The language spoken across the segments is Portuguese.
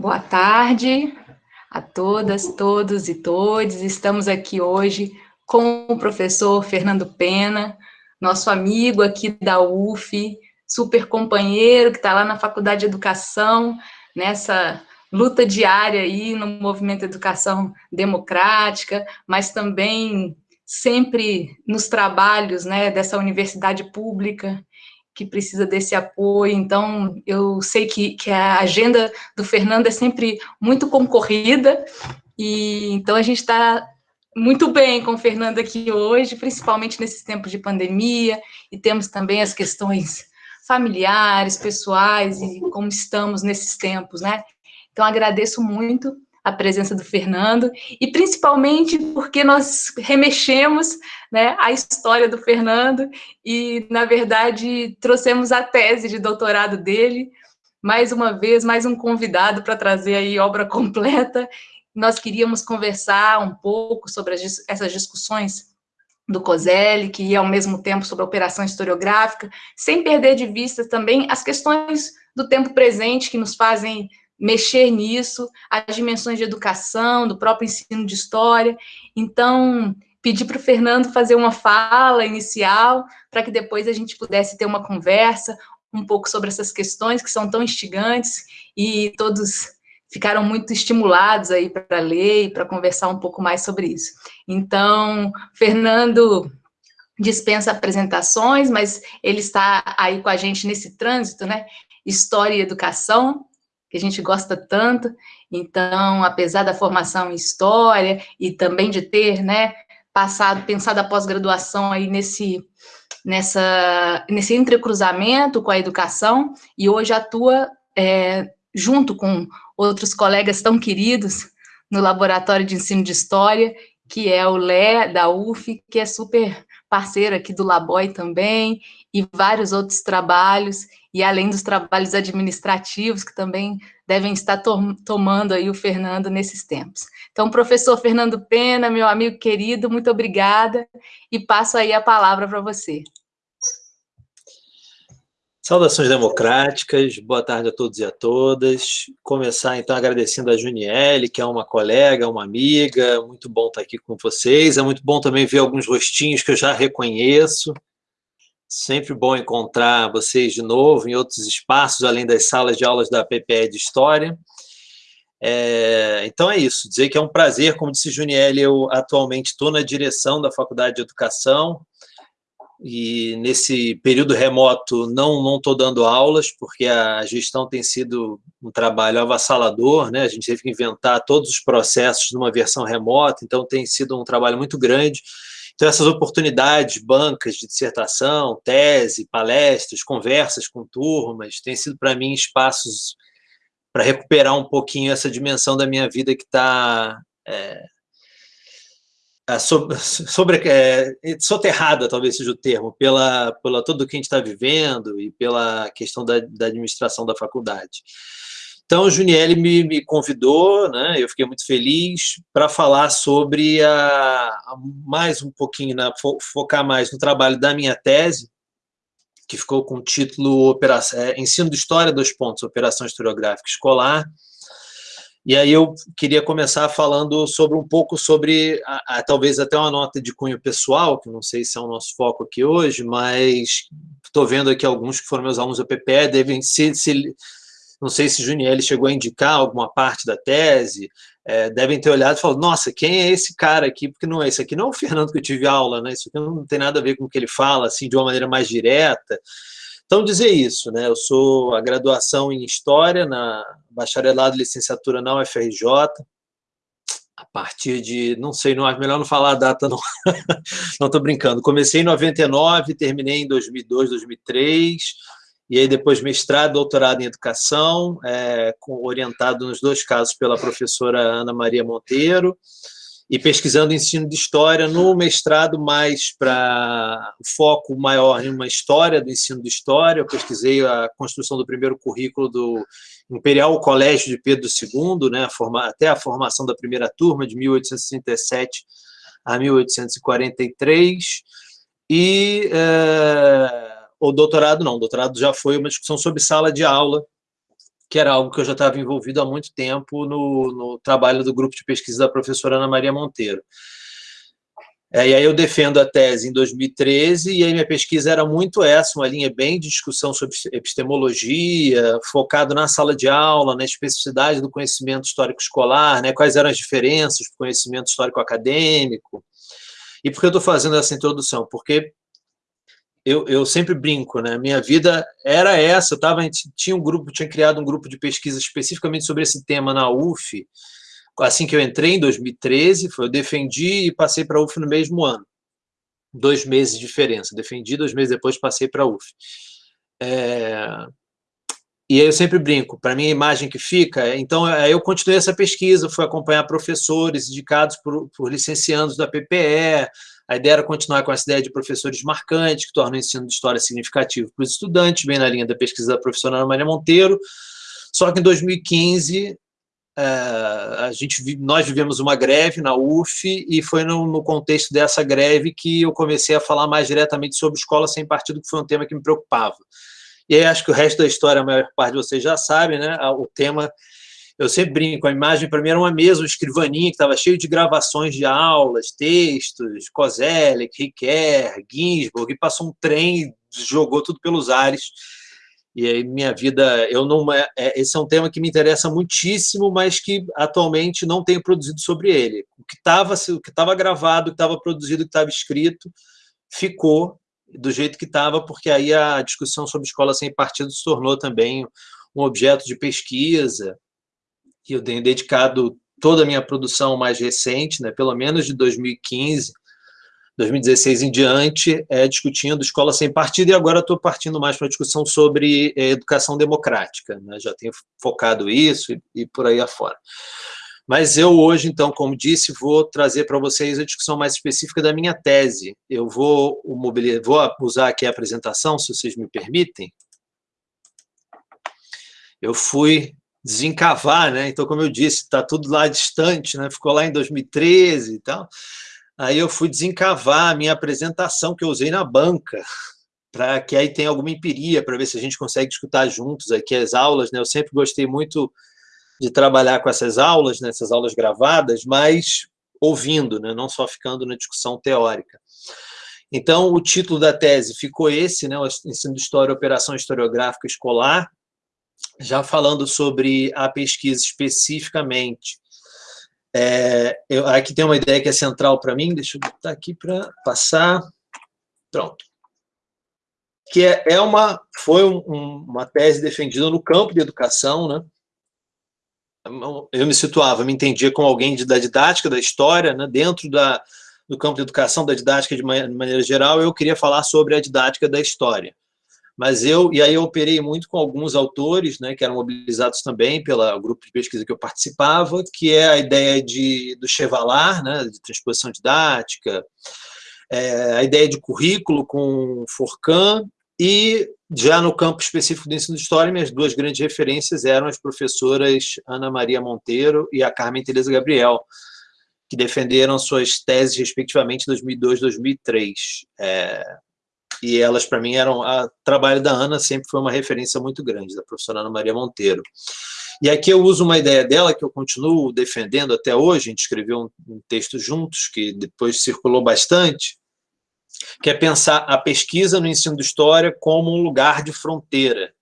Boa tarde a todas, todos e todes. Estamos aqui hoje com o professor Fernando Pena, nosso amigo aqui da UF, super companheiro que está lá na Faculdade de Educação, nessa luta diária aí no movimento Educação Democrática, mas também sempre nos trabalhos né, dessa universidade pública que precisa desse apoio, então eu sei que, que a agenda do Fernando é sempre muito concorrida, e então a gente está muito bem com o Fernando aqui hoje, principalmente nesses tempos de pandemia, e temos também as questões familiares, pessoais, e como estamos nesses tempos, né? Então agradeço muito a presença do Fernando, e principalmente porque nós remexemos né, a história do Fernando, e, na verdade, trouxemos a tese de doutorado dele, mais uma vez, mais um convidado para trazer aí obra completa. Nós queríamos conversar um pouco sobre as, essas discussões do COSEL, que ao mesmo tempo sobre a operação historiográfica, sem perder de vista também as questões do tempo presente que nos fazem mexer nisso, as dimensões de educação, do próprio ensino de história. Então, pedi para o Fernando fazer uma fala inicial, para que depois a gente pudesse ter uma conversa um pouco sobre essas questões que são tão instigantes e todos ficaram muito estimulados aí para ler e para conversar um pouco mais sobre isso. Então, Fernando dispensa apresentações, mas ele está aí com a gente nesse trânsito, né? História e educação, que a gente gosta tanto. Então, apesar da formação em história e também de ter, né, passado, pensado a pós-graduação aí nesse, nessa, nesse entrecruzamento com a educação, e hoje atua é, junto com outros colegas tão queridos no Laboratório de Ensino de História, que é o Lé da UF, que é super parceiro aqui do Laboy também, e vários outros trabalhos, e além dos trabalhos administrativos, que também devem estar to tomando aí o Fernando nesses tempos. Então, professor Fernando Pena, meu amigo querido, muito obrigada, e passo aí a palavra para você. Saudações democráticas, boa tarde a todos e a todas. Começar, então, agradecendo a Juniele, que é uma colega, uma amiga, muito bom estar aqui com vocês. É muito bom também ver alguns rostinhos que eu já reconheço. Sempre bom encontrar vocês de novo em outros espaços, além das salas de aulas da PPE de História. É, então é isso, dizer que é um prazer, como disse Juniele, eu atualmente estou na direção da Faculdade de Educação, e nesse período remoto não estou dando aulas, porque a gestão tem sido um trabalho avassalador, né? a gente teve que inventar todos os processos numa versão remota, então tem sido um trabalho muito grande, então, essas oportunidades, bancas de dissertação, tese, palestras, conversas com turmas, têm sido para mim espaços para recuperar um pouquinho essa dimensão da minha vida que está é, sobre, sobre é, soterrada, talvez seja o termo, pela, pela tudo que a gente está vivendo e pela questão da, da administração da faculdade. Então, o Juniele me, me convidou, né, eu fiquei muito feliz, para falar sobre, a, a, mais um pouquinho, né, fo, focar mais no trabalho da minha tese, que ficou com o título Operação, é, Ensino de História, dois pontos, Operação Historiográfica Escolar, e aí eu queria começar falando sobre um pouco sobre, a, a, talvez até uma nota de cunho pessoal, que não sei se é o nosso foco aqui hoje, mas estou vendo aqui alguns que foram meus alunos da PPE, devem se, se não sei se Juniel chegou a indicar alguma parte da tese, é, devem ter olhado e falado, nossa, quem é esse cara aqui? Porque não é esse aqui não é o Fernando que eu tive aula, né? Isso aqui não tem nada a ver com o que ele fala, assim, de uma maneira mais direta. Então, dizer isso, né? Eu sou a graduação em História, na bacharelado e licenciatura na UFRJ, a partir de, não sei, não, melhor não falar a data, não estou brincando. Comecei em 99, terminei em 2002, 2003, e aí depois mestrado, doutorado em educação, é, com, orientado nos dois casos pela professora Ana Maria Monteiro, e pesquisando ensino de história no mestrado mais para foco maior em uma história do ensino de história, eu pesquisei a construção do primeiro currículo do Imperial Colégio de Pedro II, né, até a formação da primeira turma, de 1837 a 1843, e... É, o doutorado não, o doutorado já foi uma discussão sobre sala de aula, que era algo que eu já estava envolvido há muito tempo no, no trabalho do grupo de pesquisa da professora Ana Maria Monteiro. É, e aí eu defendo a tese em 2013, e aí minha pesquisa era muito essa, uma linha bem de discussão sobre epistemologia, focado na sala de aula, na especificidade do conhecimento histórico escolar, né, quais eram as diferenças do conhecimento histórico acadêmico. E por que eu estou fazendo essa introdução? Porque eu, eu sempre brinco, né? Minha vida era essa, eu tava, tinha um grupo, tinha criado um grupo de pesquisa especificamente sobre esse tema na UF, assim que eu entrei, em 2013, foi, eu defendi e passei para a UF no mesmo ano. Dois meses de diferença. Defendi, dois meses depois passei para a UF. É... E aí eu sempre brinco, para mim a imagem que fica, é, então eu continuei essa pesquisa, fui acompanhar professores indicados por, por licenciados da PPE, a ideia era continuar com essa ideia de professores marcantes, que tornam o ensino de história significativo para os estudantes, bem na linha da pesquisa da professora Ana Maria Monteiro, só que em 2015 é, a gente, nós vivemos uma greve na UF e foi no, no, contexto dessa greve que eu comecei a falar mais diretamente sobre escola sem partido, que foi um tema que me preocupava. E aí acho que o resto da história, a maior parte de vocês já sabe, né? O tema, eu sempre brinco, a imagem para mim era uma mesa, uma escrivaninha que estava cheio de gravações de aulas, textos, Kozelek, Riquer, Ginsburg, e passou um trem, jogou tudo pelos ares, e aí minha vida, eu não, é, é, esse é um tema que me interessa muitíssimo, mas que atualmente não tenho produzido sobre ele. O que estava o que estava gravado, o que estava produzido, o que estava escrito, ficou do jeito que estava, porque aí a discussão sobre escola sem partido se tornou também um objeto de pesquisa, e eu tenho dedicado toda a minha produção mais recente, né, pelo menos de 2015, 2016 em diante, é, discutindo escola sem partido, e agora estou partindo mais para a discussão sobre é, educação democrática. Né? Já tenho focado isso e, e, por aí afora. Mas eu hoje, então, como disse, vou trazer para vocês a discussão mais específica da minha tese. Eu vou, vou usar aqui a apresentação, se vocês me permitem. Eu fui desencavar, né? Então, como eu disse, está tudo lá distante, né? Ficou lá em 2013 e tal. Aí eu fui desencavar a minha apresentação que eu usei na banca, para que aí tenha alguma empiria, para ver se a gente consegue escutar juntos aqui as aulas. Né? Eu sempre gostei muito de trabalhar com essas aulas, né? aulas gravadas, mas ouvindo, né? não só ficando na discussão teórica. Então, o título da tese ficou esse, né? o Ensino de História, Operação Historiográfica Escolar, já falando sobre a pesquisa especificamente é, eu, aqui tem uma ideia que é central para mim, deixa eu botar aqui para passar. Pronto. Que é, é uma, foi um, uma tese defendida no campo de educação, né? Eu me situava, me entendia como alguém de, da didática da história, né? dentro da, do campo de educação, da didática de maneira geral, eu queria falar sobre a didática da história mas eu, e aí eu operei muito com alguns autores, né, que eram mobilizados também pelo grupo de pesquisa que eu participava, que é a ideia de, do Chevalar, né, de transposição didática, é, a ideia de currículo com Forcan, e já no campo específico do ensino de história, minhas duas grandes referências eram as professoras Ana Maria Monteiro e a Carmen Teresa Gabriel, que defenderam suas teses, respectivamente, em 2002 e 2003. É, e elas, para mim, eram... O trabalho da Ana sempre foi uma referência muito grande, da professora Ana Maria Monteiro. E aqui eu uso uma ideia dela que eu continuo defendendo até hoje, a gente escreveu um, um texto juntos, que depois circulou bastante, que é pensar a pesquisa no ensino de história como um lugar de fronteira.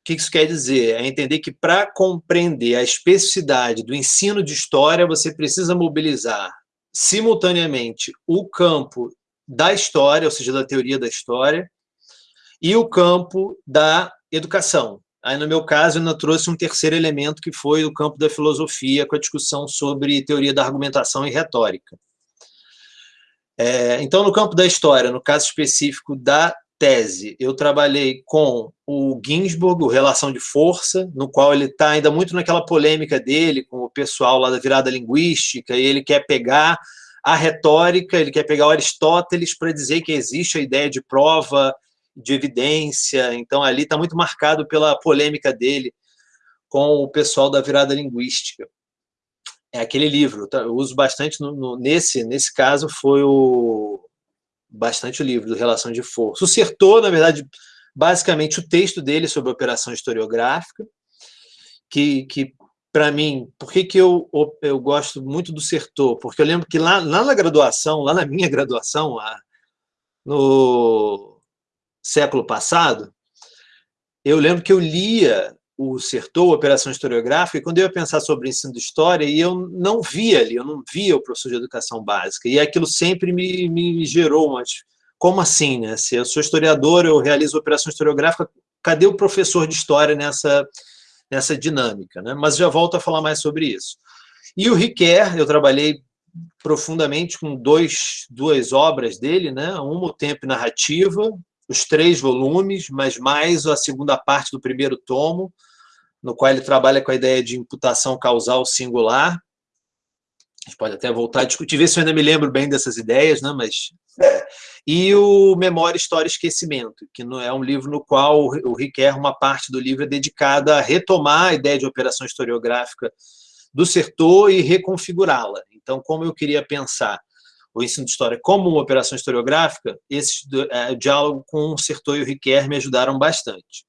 O que isso quer dizer? É entender que para compreender a especificidade do ensino de história, você precisa mobilizar simultaneamente o campo da história, ou seja, da teoria da história, e o campo da educação. Aí, no meu caso, eu ainda trouxe um terceiro elemento, que foi o campo da filosofia, com a discussão sobre teoria da argumentação e retórica. É, então, no campo da história, no caso específico da tese, eu trabalhei com o Ginsburg, o Relação de Força, no qual ele está ainda muito naquela polêmica dele com o pessoal lá da virada linguística, e ele quer pegar a retórica, ele quer pegar Aristóteles para dizer que existe a ideia de prova, de evidência, então ali está muito marcado pela polêmica dele com o pessoal da virada linguística. É aquele livro, tá? eu uso bastante, no, no, nesse, nesse caso foi o bastante o livro do Relação de Força. O Sertor, na verdade, basicamente o texto dele sobre a operação historiográfica, que, que para mim, por que, que eu, eu gosto muito do Sertor? Porque eu lembro que lá, lá na graduação, lá na minha graduação, no século passado, eu lembro que eu lia o Sertor, Operação Historiográfica, e quando eu ia pensar sobre ensino de História, e eu não via ali, eu não via o professor de Educação Básica, e aquilo sempre me, me gerou, mas como assim, né? Se eu sou historiador, eu realizo Operação Historiográfica, cadê o professor de História nessa nessa dinâmica, né? mas já volto a falar mais sobre isso. E o Riquet, eu trabalhei profundamente com dois, duas obras dele, né? uma o Tempo Narrativa, os três volumes, mas mais a segunda parte do primeiro tomo, no qual ele trabalha com a ideia de imputação causal singular. A gente pode até voltar a discutir, ver se eu ainda me lembro bem dessas ideias, né? mas é, e o Memória, História e Esquecimento, que é um livro no qual o Riquet, uma parte do livro é dedicada a retomar a ideia de operação historiográfica do Sertor e reconfigurá-la. Então, como eu queria pensar o ensino de história como uma operação historiográfica, esse é, diálogo com o Sertor e o Riquet me ajudaram bastante.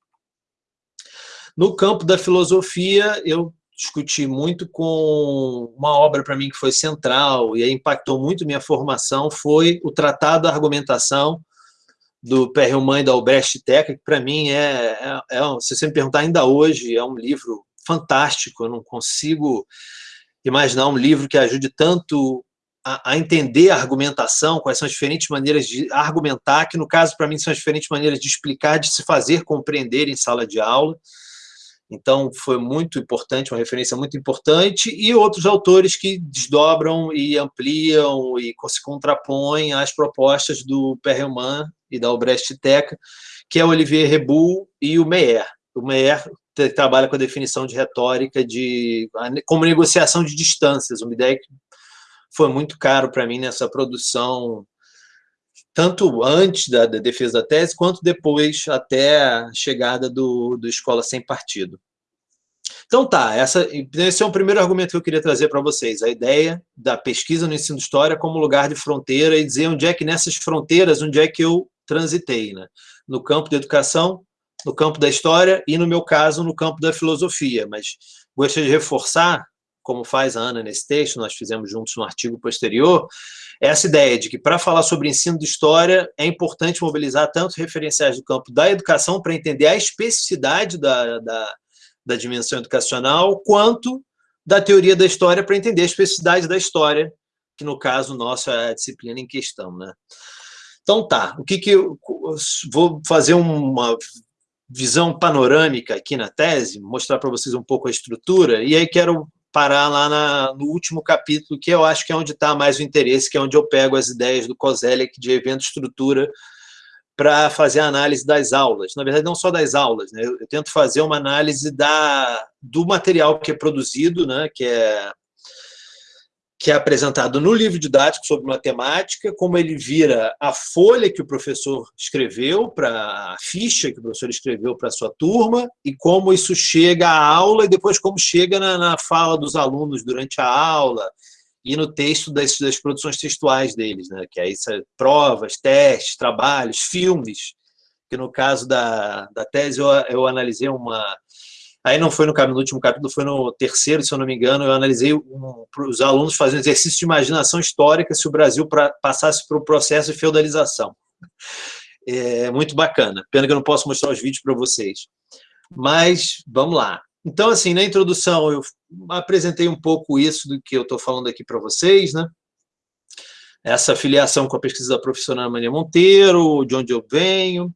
No campo da filosofia, eu discuti muito com uma obra para mim que foi central e impactou muito minha formação, foi o Tratado da Argumentação do Perelman e da Albrecht Teca, que para mim é, é, é, se você me perguntar ainda hoje, é um livro fantástico, eu não consigo imaginar um livro que ajude tanto a, a entender a argumentação, quais são as diferentes maneiras de argumentar, que no caso para mim são as diferentes maneiras de explicar, de se fazer compreender em sala de aula, então, foi muito importante, uma referência muito importante, e outros autores que desdobram e ampliam e se contrapõem às propostas do Perelman e da Albrecht Teca, que é o Olivier Rebu e o Meyer. O Meyer trabalha com a definição de retórica de, como negociação de distâncias, uma ideia que foi muito caro para mim nessa produção tanto antes da, da, defesa da tese, quanto depois, até a chegada do, do Escola Sem Partido. Então tá, essa, esse é o primeiro argumento que eu queria trazer para vocês, a ideia da pesquisa no ensino de história como lugar de fronteira e dizer onde é que nessas fronteiras, onde é que eu transitei, né? no campo da educação, no campo da história e, no meu caso, no campo da filosofia, mas gostaria de reforçar, como faz a Ana nesse texto, nós fizemos juntos no artigo posterior, essa ideia de que para falar sobre ensino de história é importante mobilizar tanto referenciais do campo da educação para entender a especificidade da, da, da dimensão educacional, quanto da teoria da história para entender a especificidade da história, que no caso nosso é a disciplina em questão. Né? Então tá, o que que eu vou fazer uma visão panorâmica aqui na tese, mostrar para vocês um pouco a estrutura, e aí quero parar lá na, no último capítulo, que eu acho que é onde está mais o interesse, que é onde eu pego as ideias do Kozelek de evento estrutura para fazer a análise das aulas. Na verdade, não só das aulas, né? eu, eu, tento fazer uma análise da, do material que é produzido, né? que, é, que é apresentado no livro didático sobre matemática, como ele vira a folha que o professor escreveu, para a ficha que o professor escreveu para a sua turma, e como isso chega à aula, e depois como chega na, na fala dos alunos durante a aula, e no texto das, das produções textuais deles, né? que aí são provas, testes, trabalhos, filmes, que no caso da, da tese eu, eu analisei uma... Aí não foi no, no último capítulo, foi no terceiro, se eu não me engano, eu analisei um, os alunos fazendo exercício de imaginação histórica se o Brasil pra, passasse por um processo de feudalização. É muito bacana. Pena que eu não posso mostrar os vídeos para vocês. Mas, vamos lá. Então, assim, na introdução eu apresentei um pouco isso do que eu estou falando aqui para vocês, né? Essa filiação com a pesquisa da professora Ana Maria Monteiro, de onde eu venho.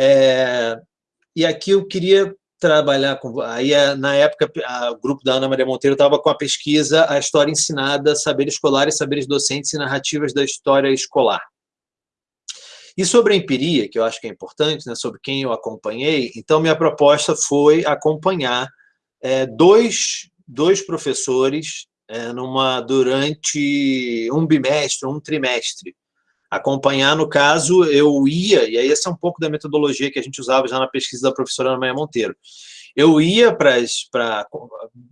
É, e aqui eu queria trabalhar com... Aí, é, na época, a, o grupo da Ana Maria Monteiro estava com a pesquisa A História Ensinada, Saberes Escolares, Saberes Docentes e Narrativas da História Escolar. E sobre a empiria, que eu acho que é importante, né, sobre quem eu acompanhei, então minha proposta foi acompanhar é, dois, dois professores é, numa, durante um bimestre, um trimestre. Acompanhar, no caso, eu ia, e aí essa é um pouco da metodologia que a gente usava já na pesquisa da professora Ana Maria Monteiro. Eu ia para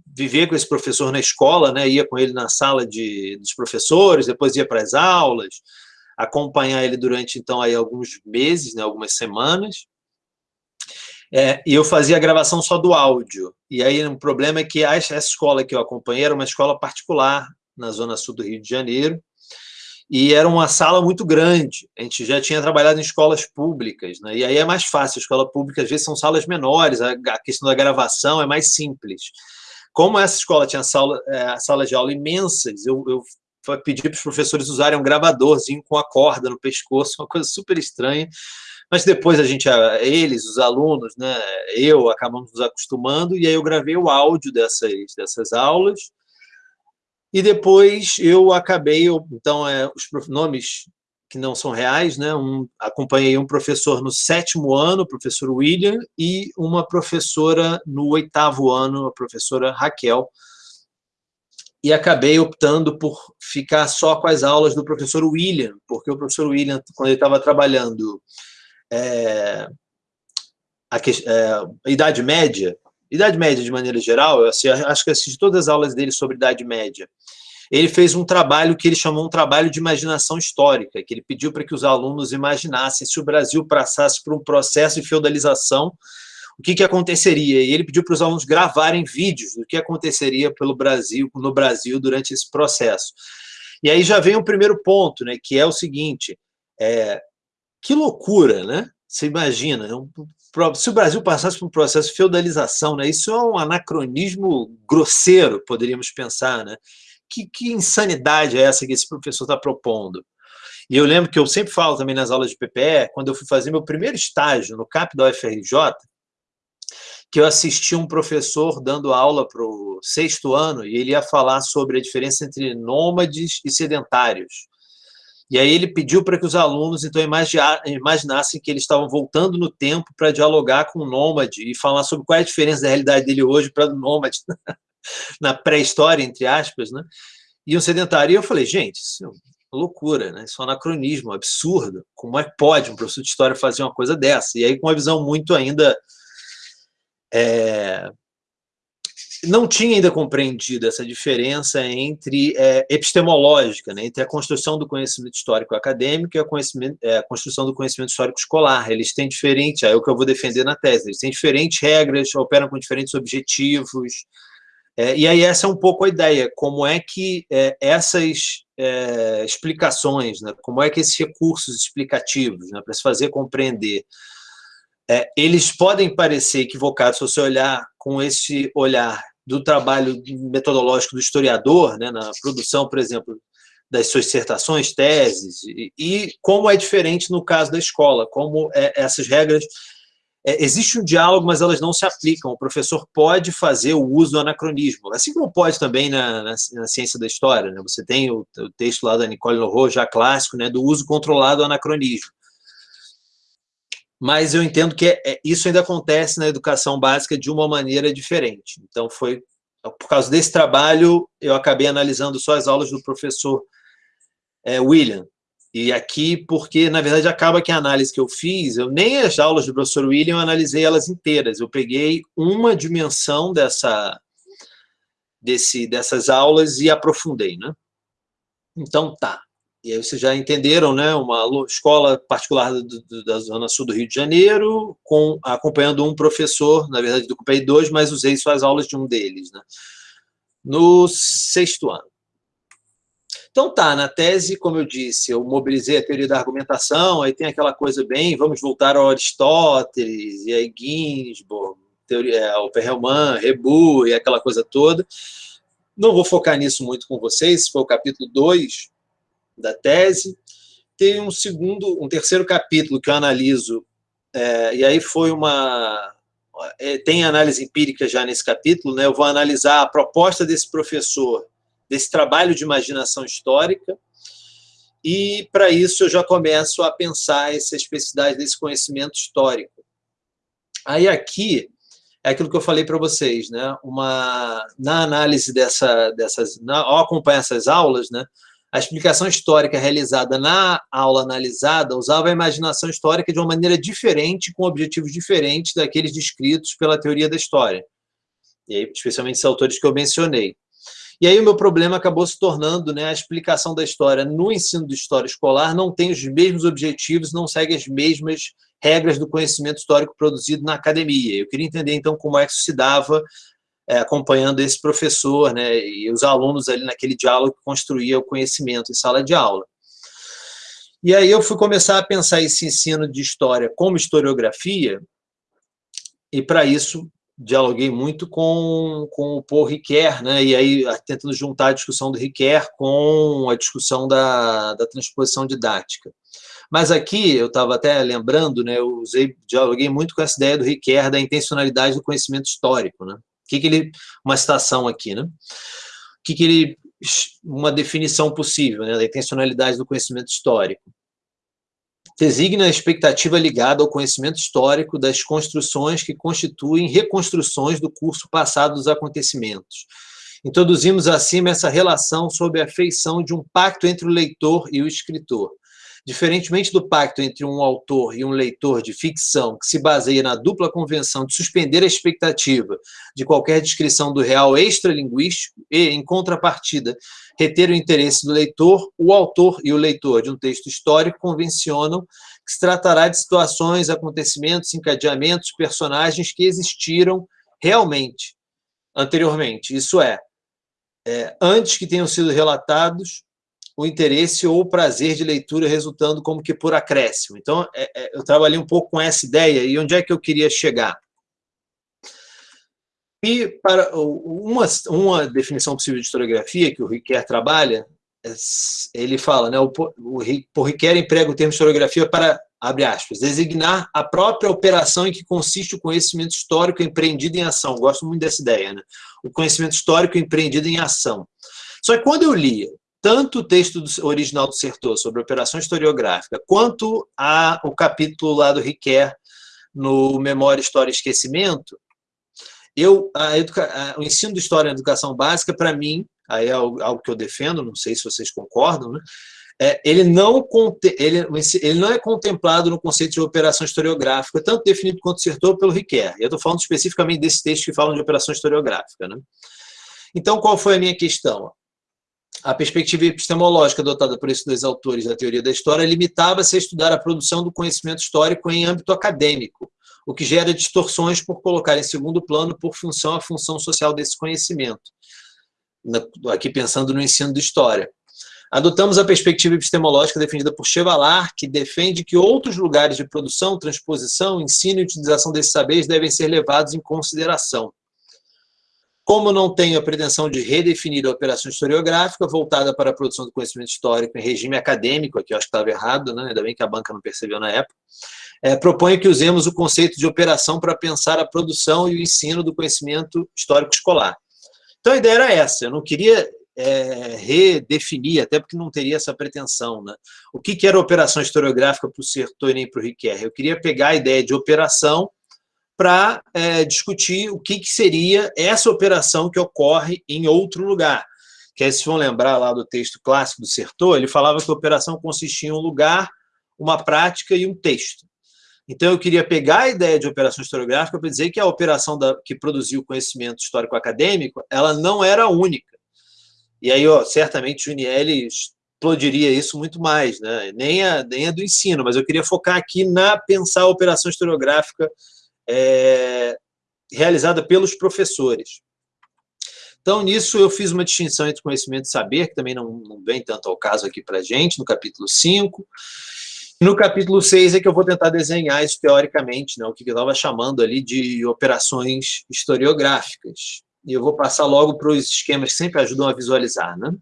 viver com esse professor na escola, né, ia com ele na sala de, dos professores, depois ia para as aulas, acompanhar ele durante, então, aí, alguns meses, né, algumas semanas. É, e eu fazia a gravação só do áudio. E aí o problema é que essa escola que eu acompanhei era uma escola particular na zona sul do Rio de Janeiro, e era uma sala muito grande. A gente já tinha trabalhado em escolas públicas, né? e aí é mais fácil. A escola pública, às vezes, são salas menores, a, questão da gravação é mais simples. Como essa escola tinha sala, é, salas de aula imensas, eu, eu pedi para os professores usarem um gravadorzinho com a corda no pescoço, uma coisa super estranha. Mas depois a gente, eles, os alunos, né, eu, acabamos nos acostumando, e aí eu gravei o áudio dessas, dessas aulas, e depois eu acabei, então, é, os nomes que não são reais, né? Um, acompanhei um professor no sétimo ano, o professor William, e uma professora no oitavo ano, a professora Raquel, e acabei optando por ficar só com as aulas do professor William, porque o professor William, quando ele estava trabalhando é, a, é, a Idade Média, Idade Média de maneira geral, eu acho que assisti todas as aulas dele sobre Idade Média. Ele fez um trabalho que ele chamou um trabalho de imaginação histórica, que ele pediu para que os alunos imaginassem se o Brasil passasse por um processo de feudalização, o que, que aconteceria? E ele pediu para os alunos gravarem vídeos do que aconteceria pelo Brasil, no Brasil durante esse processo. E aí já vem o primeiro ponto, né, que é o seguinte, é, que loucura, né? Você imagina, se o Brasil passasse por um processo de feudalização, né, isso é um anacronismo grosseiro, poderíamos pensar, né? Que, que insanidade é essa que esse professor está propondo? E eu lembro que eu sempre falo também nas aulas de PPE, quando eu fui fazer meu primeiro estágio no CAP da UFRJ, que eu assisti um professor dando aula para o sexto ano, e ele ia falar sobre a diferença entre nômades e sedentários. E aí ele pediu para que os alunos, então, imaginassem que eles estavam voltando no tempo para dialogar com o nômade e falar sobre qual é a diferença da realidade dele hoje para o nômade, na pré-história, entre aspas, né? E um sedentário. E eu falei, gente, isso é loucura, né? Isso é um anacronismo, um absurdo. Como é que pode um professor de história fazer uma coisa dessa? E aí com uma visão muito ainda... É, não tinha ainda compreendido essa diferença entre é, epistemológica, né, entre a construção do conhecimento histórico acadêmico e a, é, a, construção do conhecimento histórico escolar. Eles têm diferentes, é o que eu vou defender na tese, eles têm diferentes regras, operam com diferentes objetivos, é, e aí essa é um pouco a ideia, como é que é, essas é, explicações, né, como é que esses recursos explicativos, né, para se fazer compreender é, eles podem parecer equivocados se você olhar com esse olhar do trabalho metodológico do historiador, né, na produção, por exemplo, das suas dissertações, teses, e, e como é diferente no caso da escola, como é, essas regras... É, existe um diálogo, mas elas não se aplicam. O professor pode fazer o uso do anacronismo, assim como pode também na, na, na ciência da história. Né? Você tem o, o, texto lá da Nicole Leroux, já clássico, né, do uso controlado do anacronismo mas eu entendo que é, é, isso ainda acontece na educação básica de uma maneira diferente. Então, foi por causa desse trabalho, eu acabei analisando só as aulas do professor é, William. E aqui, porque, na verdade, acaba que a análise que eu fiz, eu nem as aulas do professor William, eu analisei elas inteiras. Eu peguei uma dimensão dessa, desse, dessas aulas e aprofundei, né? Então, tá. E aí vocês já entenderam, né? Uma escola particular do, do, da Zona Sul do Rio de Janeiro, com, acompanhando um professor, na verdade, do dois, mas usei só as aulas de um deles, né? No sexto ano. Então tá, na tese, como eu disse, eu mobilizei a teoria da argumentação, aí tem aquela coisa bem, vamos voltar ao Aristóteles, e aí Ginsburg, teoria, é, o Perelman, Rebu, e aquela coisa toda. Não vou focar nisso muito com vocês, foi o capítulo 2, da tese. Tem um segundo, um terceiro capítulo que eu analiso, é, e aí foi uma... É, tem análise empírica já nesse capítulo, né? eu vou analisar a proposta desse professor, desse trabalho de imaginação histórica, e para isso eu já começo a pensar essa especificidade desse conhecimento histórico. Aí aqui, é aquilo que eu falei para vocês, né? Uma, na análise dessa, dessas, na, ao acompanhar essas aulas, né? A explicação histórica realizada na aula analisada usava a imaginação histórica de uma maneira diferente, com objetivos diferentes daqueles descritos pela teoria da história, e aí, especialmente esses autores que eu mencionei. E aí o meu problema acabou se tornando né, a explicação da história no ensino de história escolar não tem os mesmos objetivos, não segue as mesmas regras do conhecimento histórico produzido na academia. Eu queria entender, então, como é que se dava é, acompanhando esse professor né, e os alunos ali naquele diálogo que construía o conhecimento em sala de aula. E aí eu fui começar a pensar esse ensino de história como historiografia, e para isso dialoguei muito com, com o Paul Ricoeur, né, e aí tentando juntar a discussão do Ricoeur com a discussão da, da transposição didática. Mas aqui, eu estava até lembrando, né, eu usei, dialoguei muito com essa ideia do Ricoeur da intencionalidade do conhecimento histórico. Né? Que, que ele, uma citação aqui, né? Que, que ele, uma definição possível né, da intencionalidade do conhecimento histórico designa a expectativa ligada ao conhecimento histórico das construções que constituem reconstruções do curso passado dos acontecimentos. Introduzimos acima essa relação sob a feição de um pacto entre o leitor e o escritor, Diferentemente do pacto entre um autor e um leitor de ficção, que se baseia na dupla convenção de suspender a expectativa de qualquer descrição do real extralinguístico e, em contrapartida, reter o interesse do leitor, o autor e o leitor de um texto histórico convencionam que se tratará de situações, acontecimentos, encadeamentos, personagens que existiram realmente anteriormente, isso é, é antes que tenham sido relatados o interesse ou o prazer de leitura resultando como que por acréscimo. Então, é, é, eu trabalhei um pouco com essa ideia e onde é que eu queria chegar. E para uma, uma definição possível de historiografia que o Riquet trabalha, é, ele fala, né, o, o, o Riquet emprega o termo historiografia para, abre aspas, designar a própria operação em que consiste o conhecimento histórico empreendido em ação. Gosto muito dessa ideia, né? O conhecimento histórico empreendido em ação. Só que quando eu lia tanto o texto original do Sertor sobre operação historiográfica, quanto a, o capítulo lá do Riquet no Memória, História e Esquecimento, eu, a educa, a, o ensino de História e Educação Básica, para mim, aí é algo, que eu defendo, não sei se vocês concordam, né? É, ele, não, ele, ele não é contemplado no conceito de operação historiográfica, tanto definido quanto Sertor pelo Riquet. Eu estou falando especificamente desses textos que falam de operação historiográfica. Né? Então, qual foi a minha questão? A perspectiva epistemológica adotada por esses dois autores da teoria da história limitava-se a estudar a produção do conhecimento histórico em âmbito acadêmico, o que gera distorções por colocar em segundo plano, por função, a função social desse conhecimento. Aqui pensando no ensino de história. Adotamos a perspectiva epistemológica defendida por Chevallard, que defende que outros lugares de produção, transposição, ensino e utilização desses saberes devem ser levados em consideração. Como não tenho a pretensão de redefinir a operação historiográfica voltada para a produção do conhecimento histórico em regime acadêmico, aqui eu acho que estava errado, né? ainda bem que a banca não percebeu na época, é, proponho que usemos o conceito de operação para pensar a produção e o ensino do conhecimento histórico escolar. Então a ideia era essa, eu não queria é, redefinir, até porque não teria essa pretensão. Né? O que, que era operação historiográfica para o Sertor e para o Riquet? Eu queria pegar a ideia de operação para é, discutir o que, que, seria essa operação que ocorre em outro lugar. Que aí, se vão lembrar lá do texto clássico do Sertor, ele falava que a operação consistia em um lugar, uma prática e um texto. Então, eu queria pegar a ideia de operação historiográfica para dizer que a operação da, que produziu o conhecimento histórico-acadêmico, ela não era única. E aí, ó, certamente, Junielli explodiria isso muito mais, né? nem, a, nem a do ensino, mas eu queria focar aqui na pensar a operação historiográfica é, realizada pelos professores. Então, nisso, eu fiz uma distinção entre conhecimento e saber, que também não, não vem tanto ao caso aqui para a gente, no capítulo 5. No capítulo 6 é que eu vou tentar desenhar isso teoricamente, né, o que eu estava chamando ali de operações historiográficas. E eu vou passar logo para os esquemas que sempre ajudam a visualizar. Né?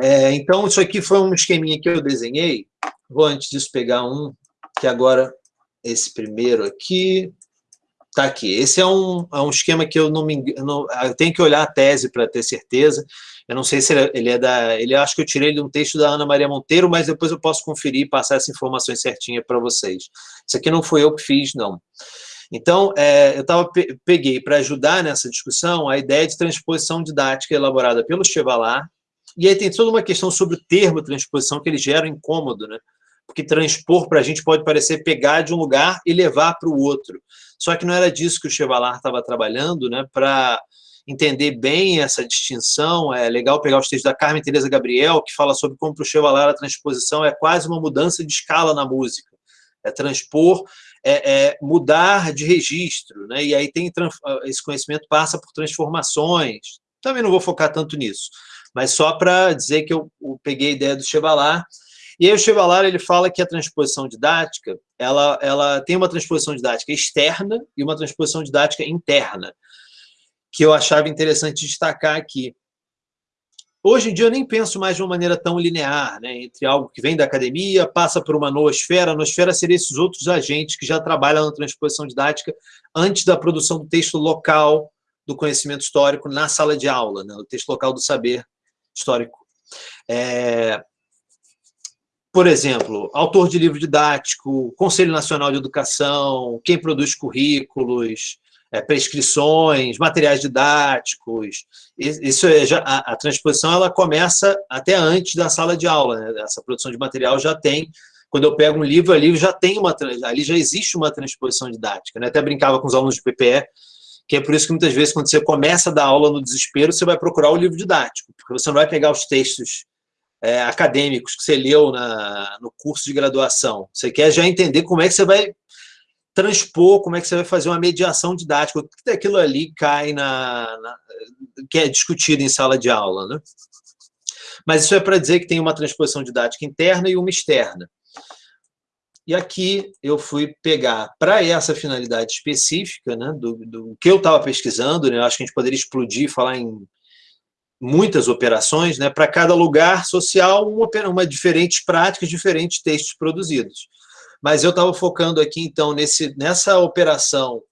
É, então, isso aqui foi um esqueminha que eu desenhei. Vou, antes disso, pegar um que agora, esse primeiro aqui, Está aqui. Esse é um, é um esquema que eu não me engano, eu tenho que olhar a tese para ter certeza. Eu não sei se ele é da... Ele acho que eu tirei de um texto da Ana Maria Monteiro, mas depois eu posso conferir e passar essa informação certinha para vocês. Isso aqui não foi eu que fiz, não. Então, é, eu tava, peguei para ajudar nessa discussão a ideia de transposição didática elaborada pelo Chevallard, e aí tem toda uma questão sobre o termo transposição que ele gera incômodo, né? Porque transpor para a gente pode parecer pegar de um lugar e levar para o outro. Só que não era disso que o Chevallard estava trabalhando, né, para entender bem essa distinção, é legal pegar os textos da Carmen Teresa Gabriel, que fala sobre como para o Chevalier a transposição é quase uma mudança de escala na música. É transpor, é, é mudar de registro, né? e aí tem esse conhecimento passa por transformações. Também não vou focar tanto nisso, mas só para dizer que eu, eu, peguei a ideia do Chevalier, e aí o Chevalier ele fala que a transposição didática ela, ela tem uma transposição didática externa e uma transposição didática interna que eu achava interessante destacar aqui. Hoje em dia eu nem penso mais de uma maneira tão linear, né, entre algo que vem da academia, passa por uma noosfera, a noosfera seria esses outros agentes que já trabalham na transposição didática antes da produção do texto local do conhecimento histórico na sala de aula, né, o texto local do saber histórico. É, por exemplo, autor de livro didático, Conselho Nacional de Educação, quem produz currículos, é, prescrições, materiais didáticos. Isso é já, a, a, transposição ela começa até antes da sala de aula. Né? Essa produção de material já tem. Quando eu pego um livro ali, já tem uma ali já existe uma transposição didática. Né? Até brincava com os alunos de PPE, que é por isso que muitas vezes quando você começa a dar aula no desespero, você vai procurar o livro didático, porque você não vai pegar os textos é, acadêmicos que você leu na, no curso de graduação. Você quer já entender como é que você vai transpor, como é que você vai fazer uma mediação didática, o que daquilo ali cai na, na que é discutido em sala de aula, né? Mas isso é para dizer que tem uma transposição didática interna e uma externa. E aqui eu fui pegar, para essa finalidade específica, né, do, do que eu estava pesquisando, né, acho que a gente poderia explodir e falar em muitas operações, né, para cada lugar social, uma, uma diferentes práticas, diferentes textos produzidos. Mas eu estava focando aqui, então, nesse, nessa operação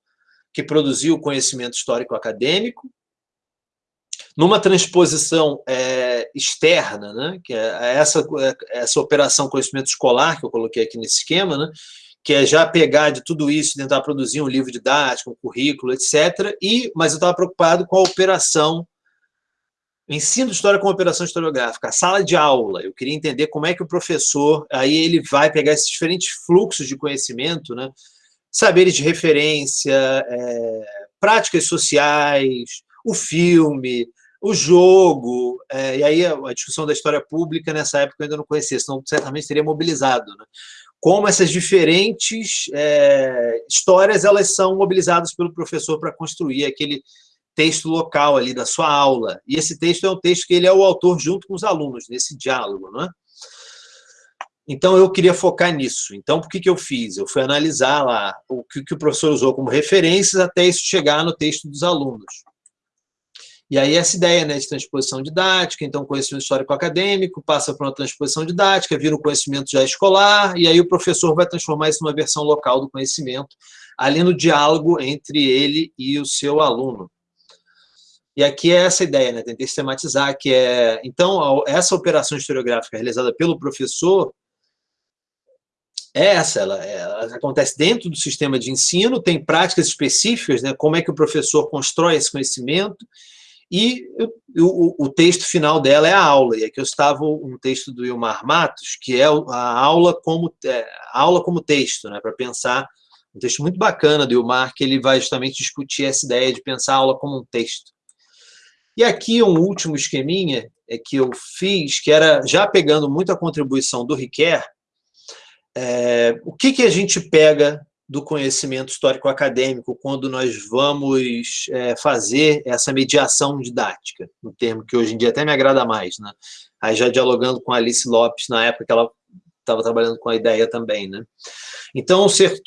que produziu o conhecimento histórico acadêmico, numa transposição é, externa, né, que é essa, essa operação conhecimento escolar que eu coloquei aqui nesse esquema, né, que é já pegar de tudo isso tentar produzir um livro didático, um currículo, etc. E, mas eu estava preocupado com a operação Ensino de história com operação historiográfica, a sala de aula. Eu queria entender como é que o professor, aí ele vai pegar esses diferentes fluxos de conhecimento, né? saberes de referência, é, práticas sociais, o filme, o jogo, é, e aí a, a, discussão da história pública nessa época eu ainda não conhecia, senão certamente teria mobilizado. Né? Como essas diferentes é, histórias elas são mobilizadas pelo professor para construir aquele texto local ali da sua aula. E esse texto é um texto que ele é o autor junto com os alunos, nesse diálogo, não é? Então, eu queria focar nisso. Então, por que, que eu fiz? Eu fui analisar lá o que, que o professor usou como referências até isso chegar no texto dos alunos. E aí essa ideia né, de transposição didática, então conhecimento histórico-acadêmico, passa para uma transposição didática, vira um conhecimento já escolar, e aí o professor vai transformar isso numa versão local do conhecimento, ali no diálogo entre ele e o seu aluno. E aqui é essa ideia, né? tentei sistematizar, que é... Então, essa operação historiográfica realizada pelo professor é essa, ela, ela, acontece dentro do sistema de ensino, tem práticas específicas, né? como é que o professor constrói esse conhecimento, e o, o, texto final dela é a aula, e aqui eu estava um texto do Ilmar Matos, que é a aula como, é, aula como texto, né? para pensar, um texto muito bacana do Ilmar, que ele vai justamente discutir essa ideia de pensar a aula como um texto. E aqui um último esqueminha é que eu fiz, que era já pegando muito a contribuição do Riquet, é, o que, que a gente pega do conhecimento histórico-acadêmico quando nós vamos é, fazer essa mediação didática, um termo que hoje em dia até me agrada mais, né? Aí já dialogando com a Alice Lopes, na época que ela estava trabalhando com a ideia também, né? Então,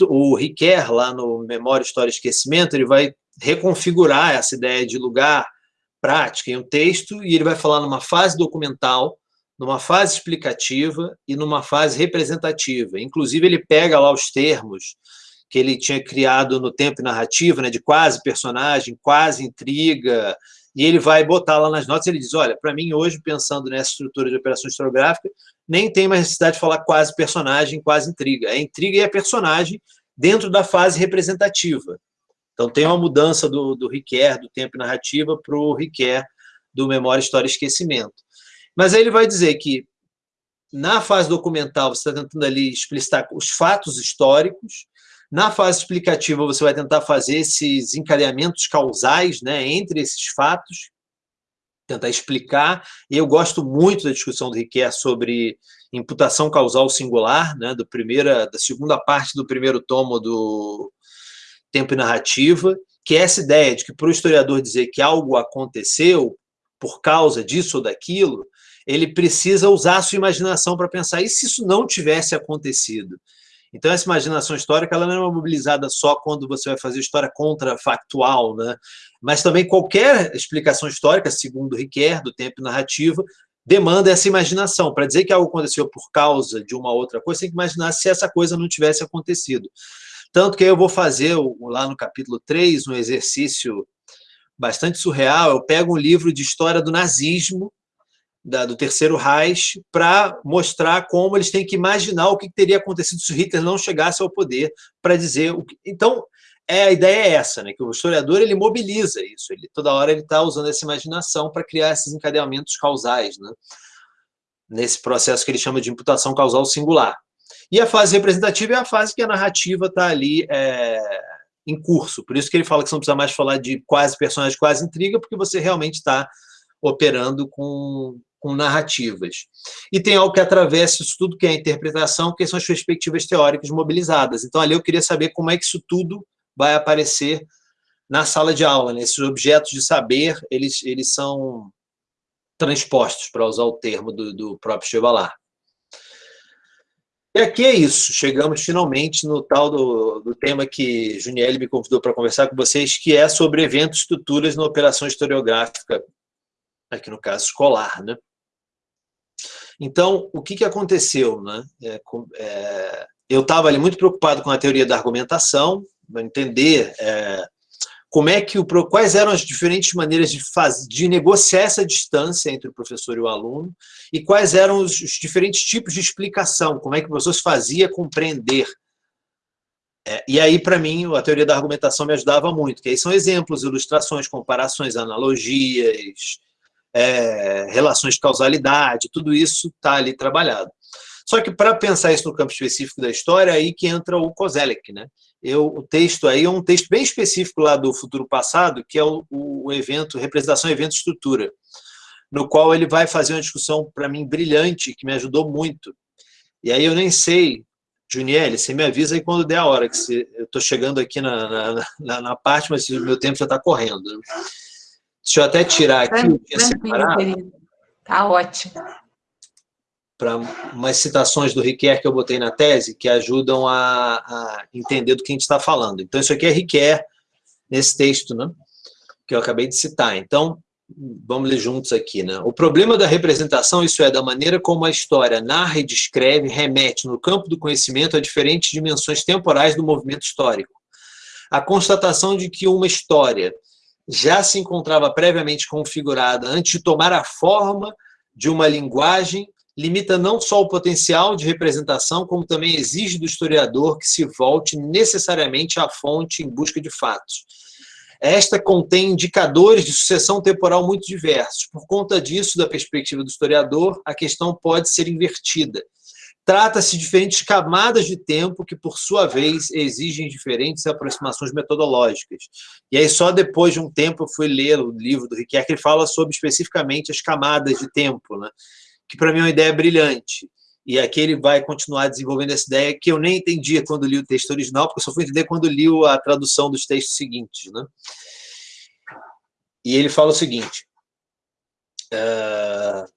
o Riquet, lá no Memória, História e Esquecimento, ele vai reconfigurar essa ideia de lugar, prática, em um texto, e ele vai falar numa fase documental, numa fase explicativa e numa fase representativa. Inclusive, ele pega lá os termos que ele tinha criado no tempo narrativa, né, de quase personagem, quase intriga, e ele vai botar lá nas notas, ele diz, olha, para mim hoje, pensando nessa estrutura de operação historiográfica, nem tem mais necessidade de falar quase personagem, quase intriga. É intriga e é personagem dentro da fase representativa. Então, tem uma mudança do, do Riquet, do tempo e narrativa, para o Riquet do Memória, História e Esquecimento. Mas aí ele vai dizer que, na fase documental, você está tentando ali explicitar os fatos históricos, Na fase explicativa, você vai tentar fazer esses encadeamentos causais né, entre esses fatos, tentar explicar. Eu gosto muito da discussão do Riquet sobre imputação causal singular, né, do primeira, da segunda parte do primeiro tomo do Tempo e Narrativa, que é essa ideia de que para o historiador dizer que algo aconteceu por causa disso ou daquilo, ele precisa usar a sua imaginação para pensar, e se isso não tivesse acontecido? Então, essa imaginação histórica ela não é mobilizada só quando você vai fazer história contrafactual, né? mas também qualquer explicação histórica, segundo Riquet, do tempo e narrativa, demanda essa imaginação. Para dizer que algo aconteceu por causa de uma outra coisa, tem que imaginar se essa coisa não tivesse acontecido. Tanto que eu vou fazer, lá no capítulo 3, um exercício bastante surreal, eu pego um livro de história do nazismo, da, do Terceiro Reich para mostrar como eles têm que imaginar o que teria acontecido se Hitler não chegasse ao poder para dizer... O que... Então, é, a ideia é essa, né, que o historiador ele mobiliza isso, ele, toda hora ele está usando essa imaginação para criar esses encadeamentos causais, né, nesse processo que ele chama de imputação causal singular. E a fase representativa é a fase que a narrativa está ali é, em curso, por isso que ele fala que você não precisa mais falar de quase personagem, quase intriga, porque você realmente está operando com, com narrativas. E tem algo que atravessa isso tudo, que é a interpretação, que são as perspectivas teóricas mobilizadas. Então, ali eu queria saber como é que isso tudo vai aparecer na sala de aula. Né? Esses objetos de saber, eles, eles são transpostos, para usar o termo do, do próprio Chevalier. E aqui é isso, chegamos finalmente no tal do, do tema que Juniel me convidou para conversar com vocês, que é sobre eventos estruturas na operação historiográfica, aqui no caso escolar. Né? Então, o que, que aconteceu? Né? É, é, eu estava ali muito preocupado com a teoria da argumentação, entender é, como é que o, quais eram as diferentes maneiras de, faz, de negociar essa distância entre o professor e o aluno, e quais eram os, os diferentes tipos de explicação, como é que o professor se fazia compreender. É, e aí, para mim, a teoria da argumentação me ajudava muito, que aí são exemplos, ilustrações, comparações, analogias, é, relações de causalidade, tudo isso está ali trabalhado. Só que para pensar isso no campo específico da história, é aí que entra o Kozelek. Né? Eu, o texto aí é um texto bem específico lá do Futuro Passado, que é o, o evento, Representação, Evento Estrutura, no qual ele vai fazer uma discussão, para mim, brilhante, que me ajudou muito. E aí eu nem sei, Juniel, você me avisa aí quando der a hora, que você, eu estou chegando aqui na, na, na, na, parte, mas o meu tempo já está correndo. Né? Deixa eu até tirar aqui. Tá ótimo. Para umas citações do Riquet que eu botei na tese, que ajudam a, a entender do que a gente está falando. Então, isso aqui é Riquet, nesse texto, né? Que eu acabei de citar. Então, vamos ler juntos aqui, né? O problema da representação, isso é, da maneira como a história narra e descreve, remete no campo do conhecimento a diferentes dimensões temporais do movimento histórico. A constatação de que uma história já se encontrava previamente configurada antes de tomar a forma de uma linguagem, limita não só o potencial de representação, como também exige do historiador que se volte necessariamente à fonte em busca de fatos. Esta contém indicadores de sucessão temporal muito diversos. Por conta disso, da perspectiva do historiador, a questão pode ser invertida. Trata-se de diferentes camadas de tempo que, por sua vez, exigem diferentes aproximações metodológicas. E aí, só depois de um tempo, eu fui ler o livro do Riquet, que ele fala sobre, especificamente, as camadas de tempo, né? Que, para mim, é uma ideia brilhante. E aqui ele vai continuar desenvolvendo essa ideia que eu nem entendia quando li o texto original, porque eu só fui entender quando li a tradução dos textos seguintes. Né? E ele fala o seguinte... Uh,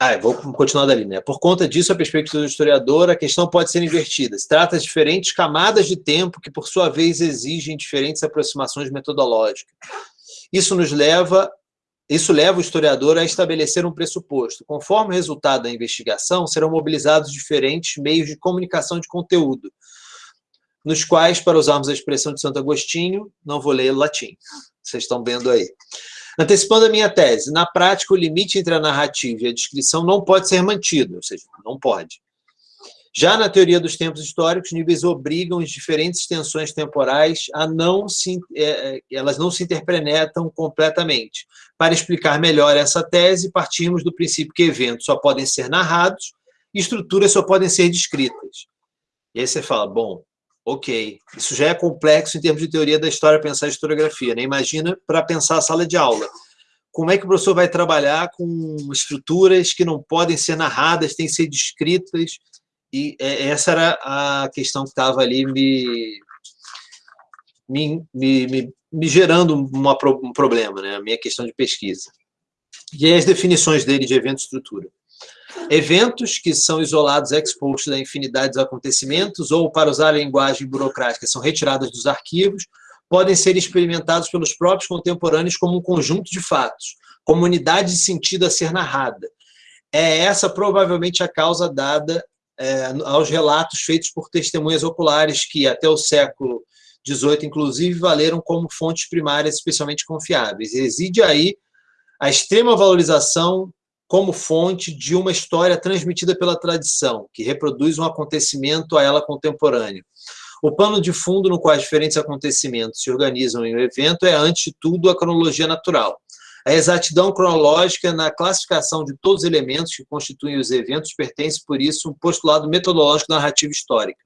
ah, vou continuar dali, né? Por conta disso, a perspectiva do historiador, a questão pode ser invertida. Se trata de diferentes camadas de tempo que, por sua vez, exigem diferentes aproximações metodológicas. Isso nos leva, isso leva o historiador a estabelecer um pressuposto. Conforme o resultado da investigação, serão mobilizados diferentes meios de comunicação de conteúdo, nos quais, para usarmos a expressão de Santo Agostinho, não vou ler latim, vocês estão vendo aí. Antecipando a minha tese, na prática, o limite entre a narrativa e a descrição não pode ser mantido, ou seja, não pode. Já na teoria dos tempos históricos, níveis obrigam as diferentes tensões temporais a não se, é, é, elas não se interpretam completamente. Para explicar melhor essa tese, partimos do princípio que eventos só podem ser narrados e estruturas só podem ser descritas. E aí você fala, bom, Ok, isso já é complexo em termos de teoria da história, pensar a historiografia, né? Imagina para pensar a sala de aula. Como é que o professor vai trabalhar com estruturas que não podem ser narradas, têm que ser descritas? E é, essa era a questão que estava ali me, me, me, me gerando uma, um problema, né? a minha questão de pesquisa. E aí as definições dele de evento e estrutura. Eventos que são isolados ex post da infinidade dos acontecimentos ou, para usar a linguagem burocrática, são retirados dos arquivos, podem ser experimentados pelos próprios contemporâneos como um conjunto de fatos, como unidade de sentido a ser narrada. É essa provavelmente a causa dada é, aos relatos feitos por testemunhas oculares que, até o século XVIII, inclusive, valeram como fontes primárias especialmente confiáveis. Reside aí a extrema valorização como fonte de uma história transmitida pela tradição, que reproduz um acontecimento a ela contemporâneo. O pano de fundo no qual diferentes acontecimentos se organizam em um evento é, antes de tudo, a cronologia natural. A exatidão cronológica na classificação de todos os elementos que constituem os eventos pertence, por isso, um postulado metodológico da narrativa histórica.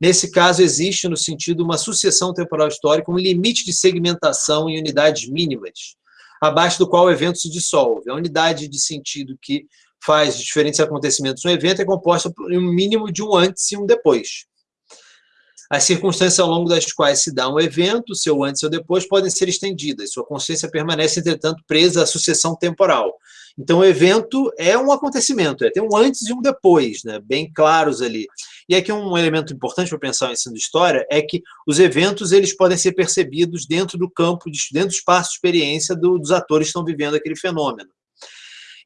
Nesse caso, existe, no sentido uma sucessão temporal histórica, um limite de segmentação em unidades mínimas, abaixo do qual o evento se dissolve. A unidade de sentido que faz diferentes acontecimentos no evento é composta por um mínimo de um antes e um depois. As circunstâncias ao longo das quais se dá um evento, seu antes ou depois, podem ser estendidas. Sua consciência permanece, entretanto, presa à sucessão temporal. Então, o evento é um acontecimento, é, tem um antes e um depois, né, bem claros ali. E aqui um elemento importante para pensar o ensino de história é que os eventos eles podem ser percebidos dentro do campo, de, dentro do espaço de experiência do, dos atores que estão vivendo aquele fenômeno.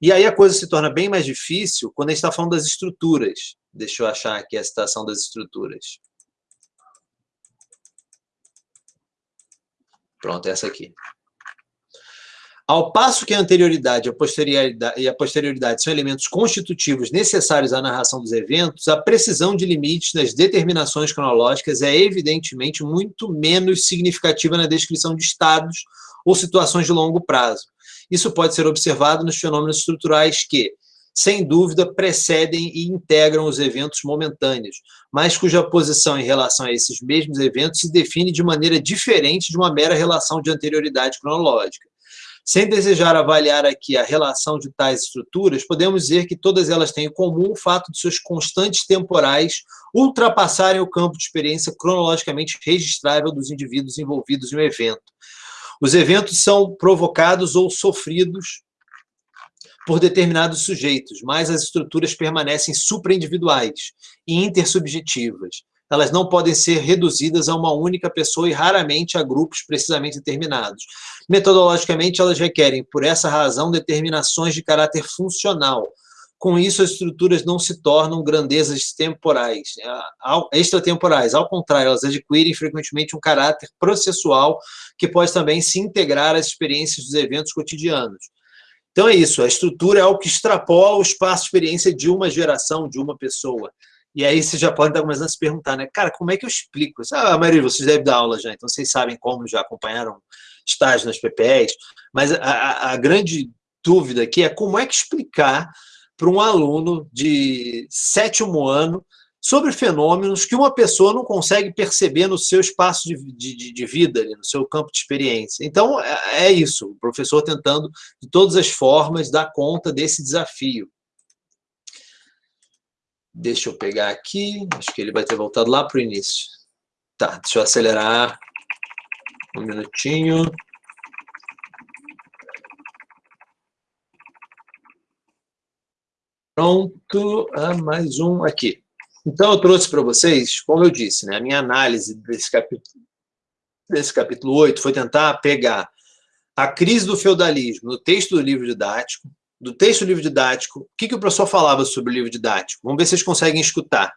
E aí a coisa se torna bem mais difícil quando a gente está falando das estruturas. Deixa eu achar aqui a citação das estruturas. Pronto, essa aqui. Ao passo que a anterioridade e a posterioridade são elementos constitutivos necessários à narração dos eventos, a precisão de limites nas determinações cronológicas é evidentemente muito menos significativa na descrição de estados ou situações de longo prazo. Isso pode ser observado nos fenômenos estruturais que, sem dúvida, precedem e integram os eventos momentâneos, mas cuja posição em relação a esses mesmos eventos se define de maneira diferente de uma mera relação de anterioridade cronológica. Sem desejar avaliar aqui a relação de tais estruturas, podemos dizer que todas elas têm em comum o fato de seus constantes temporais ultrapassarem o campo de experiência cronologicamente registrável dos indivíduos envolvidos em um evento. Os eventos são provocados ou sofridos por determinados sujeitos, mas as estruturas permanecem supraindividuais e intersubjetivas. Elas não podem ser reduzidas a uma única pessoa e raramente a grupos precisamente determinados. Metodologicamente, elas requerem, por essa razão, determinações de caráter funcional. Com isso, as estruturas não se tornam grandezas temporais, é, extratemporais. Ao contrário, elas adquirem frequentemente um caráter processual que pode também se integrar às experiências dos eventos cotidianos. Então é isso, a estrutura é algo que extrapola o espaço de experiência de uma geração, de uma pessoa. E aí você já pode estar começando a se perguntar, né? Cara, como é que eu explico isso? Ah, a maioria de vocês deve dar aula já, então vocês sabem como, já acompanharam estágio nas PPEs, mas a, a, a grande dúvida aqui é como é que explicar para um aluno de sétimo ano sobre fenômenos que uma pessoa não consegue perceber no seu espaço de, de, de vida, no seu campo de experiência. Então, é, é isso, o professor tentando, de todas as formas, dar conta desse desafio. Deixa eu pegar aqui, acho que ele vai ter voltado lá para o início. Tá, deixa eu acelerar um minutinho. Pronto, ah, mais um aqui. Então, eu trouxe para vocês, como eu disse, né, a minha análise desse capítulo, desse capítulo 8 foi tentar pegar a crise do feudalismo no texto do livro didático, do texto do livro didático, o que, que o professor falava sobre o livro didático? Vamos ver se vocês conseguem escutar.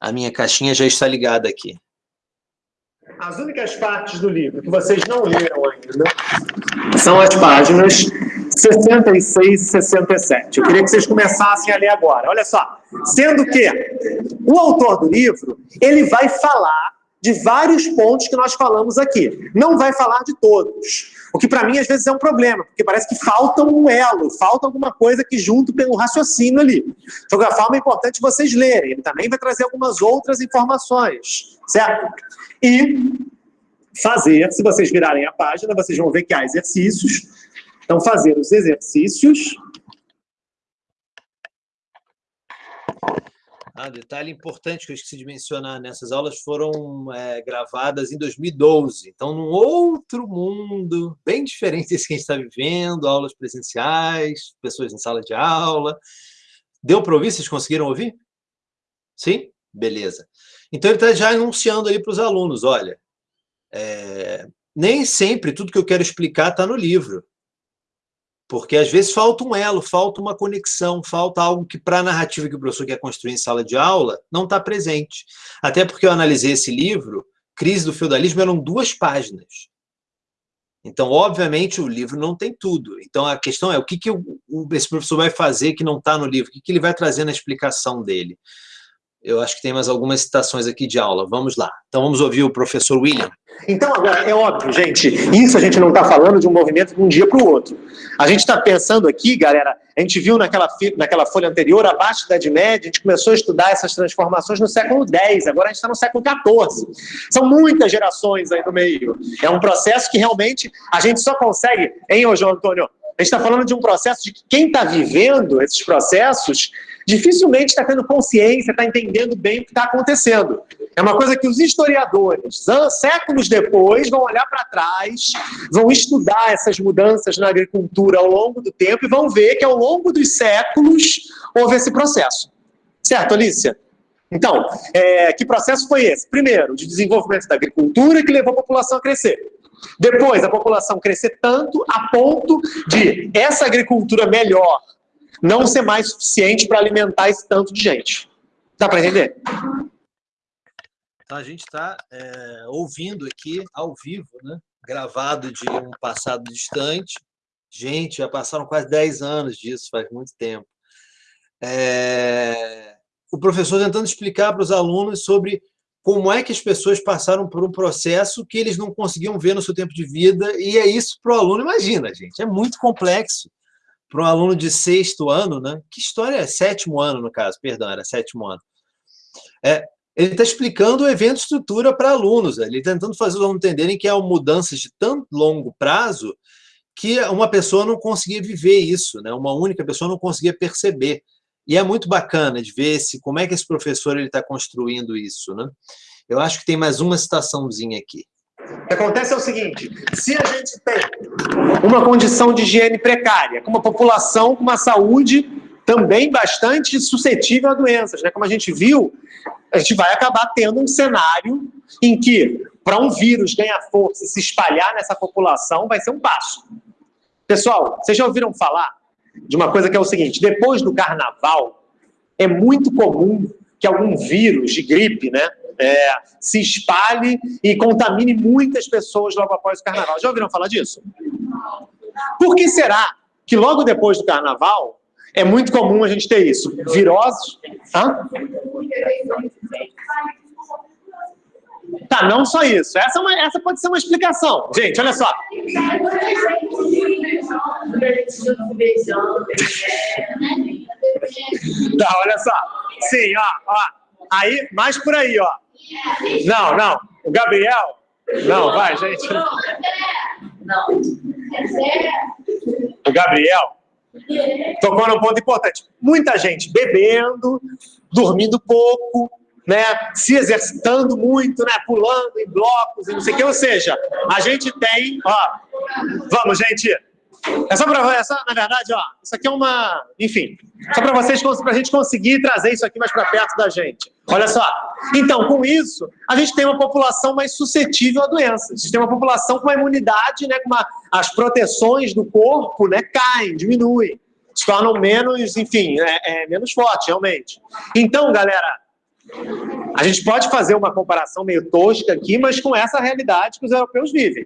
A minha caixinha já está ligada aqui. As únicas partes do livro que vocês não leram ainda são as páginas 66 e 67. Eu queria que vocês começassem a ler agora. Olha só. Sendo que o autor do livro, ele vai falar de vários pontos que nós falamos aqui. Não vai falar de todos. O que para mim às vezes é um problema, porque parece que falta um elo, falta alguma coisa que junto pelo raciocínio ali. De qualquer forma, é importante vocês lerem. Ele também vai trazer algumas outras informações, certo? E fazer, se vocês virarem a página, vocês vão ver que há exercícios. Então, fazer os exercícios Ah, detalhe importante que eu esqueci de mencionar, nessas aulas foram é, gravadas em 2012, então num outro mundo, bem diferente desse que a gente está vivendo, aulas presenciais, pessoas em sala de aula. Deu para ouvir? Vocês conseguiram ouvir? Sim? Beleza. Então ele está já anunciando ali para os alunos, olha, é, nem sempre tudo que eu quero explicar está no livro. Porque às vezes falta um elo, falta uma conexão, falta algo que para a narrativa que o professor quer construir em sala de aula não está presente. Até porque eu analisei esse livro, Crise do Feudalismo, eram duas páginas. Então, obviamente, o livro não tem tudo. Então, a questão é o que, que esse professor vai fazer que não está no livro, o que, que ele vai trazer na explicação dele. Eu acho que tem mais algumas citações aqui de aula. Vamos lá. Então, vamos ouvir o professor William. Então, agora, é óbvio, gente, isso a gente não está falando de um movimento de um dia para o outro. A gente está pensando aqui, galera, a gente viu naquela, naquela folha anterior, abaixo da Idade Média, a gente começou a estudar essas transformações no século X, agora a gente está no século XIV. São muitas gerações aí no meio. É um processo que realmente a gente só consegue, hein, ô João Antônio? A gente está falando de um processo de que quem está vivendo esses processos dificilmente está tendo consciência, está entendendo bem o que está acontecendo. É uma coisa que os historiadores, séculos depois, vão olhar para trás, vão estudar essas mudanças na agricultura ao longo do tempo e vão ver que ao longo dos séculos houve esse processo. Certo, Alicia? Então, é, que processo foi esse? Primeiro, de desenvolvimento da agricultura que levou a população a crescer. Depois, a população crescer tanto a ponto de essa agricultura melhor não ser mais suficiente para alimentar esse tanto de gente. Dá para entender? Então, a gente está é, ouvindo aqui, ao vivo, né? gravado de um passado distante. Gente, já passaram quase 10 anos disso, faz muito tempo. É, o professor tentando explicar para os alunos sobre como é que as pessoas passaram por um processo que eles não conseguiam ver no seu tempo de vida, e é isso para o aluno, imagina, gente, é muito complexo para um aluno de sexto ano, né? Que história é? Sétimo ano, no caso, perdão, era sétimo ano. É, ele está explicando o evento estrutura para alunos, ele está tentando fazer os alunos entenderem que é uma mudança de tão longo prazo que uma pessoa não conseguia viver isso, né? uma única pessoa não conseguia perceber. E é muito bacana de ver se, como é que esse professor está construindo isso. Né? Eu acho que tem mais uma citaçãozinha aqui. O que acontece é o seguinte, se a gente tem uma condição de higiene precária, com uma população com uma saúde também bastante suscetível a doenças, né? como a gente viu, a gente vai acabar tendo um cenário em que, para um vírus ganhar força e se espalhar nessa população, vai ser um passo. Pessoal, vocês já ouviram falar de uma coisa que é o seguinte, depois do carnaval, é muito comum que algum vírus de gripe, né, é, se espalhe e contamine muitas pessoas logo após o carnaval. Já ouviram falar disso? Por que será que logo depois do carnaval é muito comum a gente ter isso? Viroses? Hã? Tá, não só isso. Essa, é uma, essa pode ser uma explicação. Gente, olha só. Tá, olha só. Sim, ó, ó. Aí, mais por aí, ó. Não, não. O Gabriel. Não, vai, gente. Não. O Gabriel tocou num ponto importante. Muita gente bebendo, dormindo pouco, né, se exercitando muito, né, pulando em blocos e não sei o que. Ou seja, a gente tem, ó, vamos, gente, é só para essa, na verdade, ó, isso aqui é uma, enfim, só para vocês, para a gente conseguir trazer isso aqui mais para perto da gente. Olha só. Então, com isso, a gente tem uma população mais suscetível a doenças. A gente tem uma população com uma imunidade, né, com uma, as proteções do corpo, né, caem, diminuem, se tornam menos, enfim, é, é menos forte, realmente. Então, galera, a gente pode fazer uma comparação meio tosca aqui, mas com essa realidade que os europeus vivem.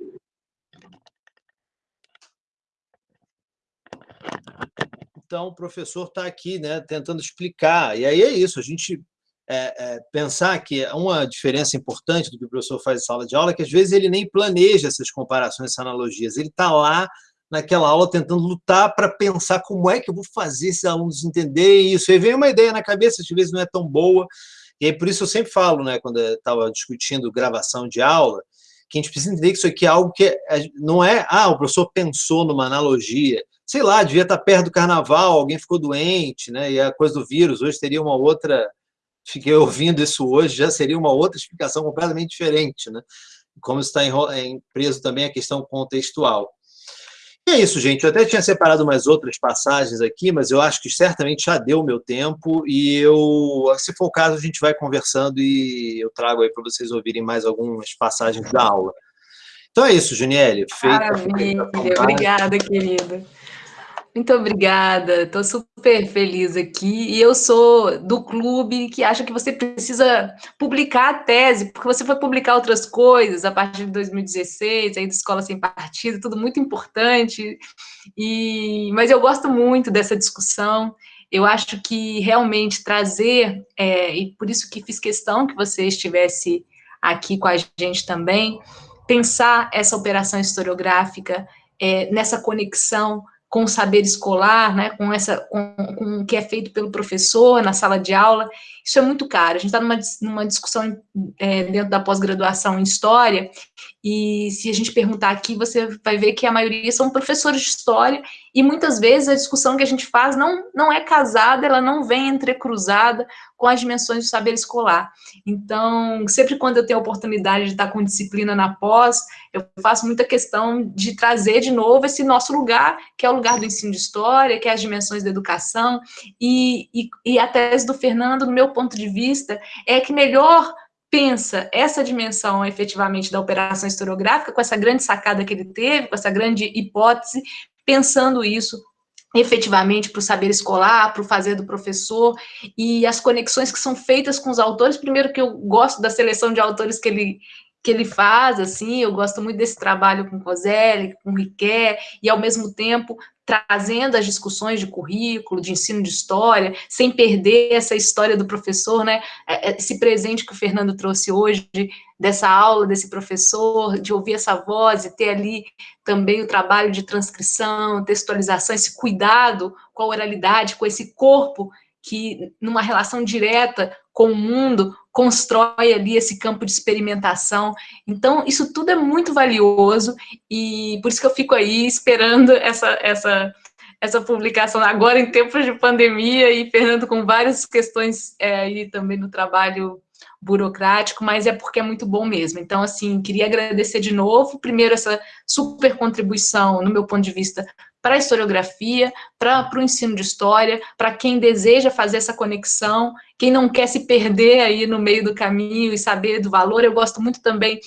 Então, o professor está aqui, né, tentando explicar. E aí é isso, a gente é, é, pensar que uma diferença importante do que o professor faz em sala de aula é que, às vezes, ele nem planeja essas comparações, essas analogias. Ele está lá naquela aula tentando lutar para pensar como é que eu vou fazer esses alunos entenderem isso. E vem uma ideia na cabeça, às vezes não é tão boa, e aí por isso eu sempre falo, né, quando estava discutindo gravação de aula, que a gente precisa entender que isso aqui é algo que é, não é, ah, o professor pensou numa analogia, sei lá, devia estar perto do carnaval, alguém ficou doente, né, e a coisa do vírus, hoje teria uma outra, fiquei ouvindo isso hoje, já seria uma outra explicação completamente diferente, né, como está em, preso também a questão contextual. E é isso, gente. Eu até tinha separado umas outras passagens aqui, mas eu acho que certamente já deu o meu tempo e eu, se for o caso, a gente vai conversando e eu trago aí para vocês ouvirem mais algumas passagens da aula. Então é isso, Juniele. Maravilha. Obrigada, querida. Muito obrigada, estou super feliz aqui. E eu sou do clube que acha que você precisa publicar a tese, porque você foi publicar outras coisas a partir de 2016, aí da Escola Sem Partido, tudo muito importante. E, mas eu gosto muito dessa discussão. Eu acho que realmente trazer, é, e por isso que fiz questão que você estivesse aqui com a gente também, pensar essa operação historiográfica é, nessa conexão com o saber escolar, né, com, essa, com, com, o que é feito pelo professor na sala de aula, isso é muito caro. A gente está numa, numa discussão é, dentro da pós-graduação em História, e se a gente perguntar aqui, você vai ver que a maioria são professores de História, e muitas vezes a discussão que a gente faz não, não é casada, ela não vem entrecruzada com as dimensões do saber escolar. Então, sempre quando eu tenho a oportunidade de estar com disciplina na pós, eu faço muita questão de trazer de novo esse nosso lugar, que é o lugar do ensino de história, que é as dimensões da educação, e, e, e a tese do Fernando, no meu ponto de vista, é que melhor pensa essa dimensão efetivamente da operação historiográfica, com essa grande sacada que ele teve, com essa grande hipótese, pensando isso efetivamente para o saber escolar, para o fazer do professor, e as conexões que são feitas com os autores, primeiro que eu gosto da seleção de autores que ele, que ele faz, assim, eu gosto muito desse trabalho com Coselli, com Riquet, e ao mesmo tempo trazendo as discussões de currículo, de ensino de história, sem perder essa história do professor, né? É, é, esse presente que o Fernando trouxe hoje, dessa aula, desse professor, de ouvir essa voz e ter ali também o trabalho de transcrição, textualização, esse cuidado com a oralidade, com esse corpo que, numa relação direta com o mundo, constrói ali esse campo de experimentação. Então, isso tudo é muito valioso e por isso que eu fico aí esperando essa, essa, essa publicação agora em tempos de pandemia e Fernando com várias questões é, aí também no trabalho burocrático, mas é porque é muito bom mesmo. Então, assim, queria agradecer de novo, primeiro, essa super contribuição, no meu ponto de vista, para a historiografia, para o ensino de história, para quem deseja fazer essa conexão, quem não quer se perder aí no meio do caminho e saber do valor. Eu gosto muito também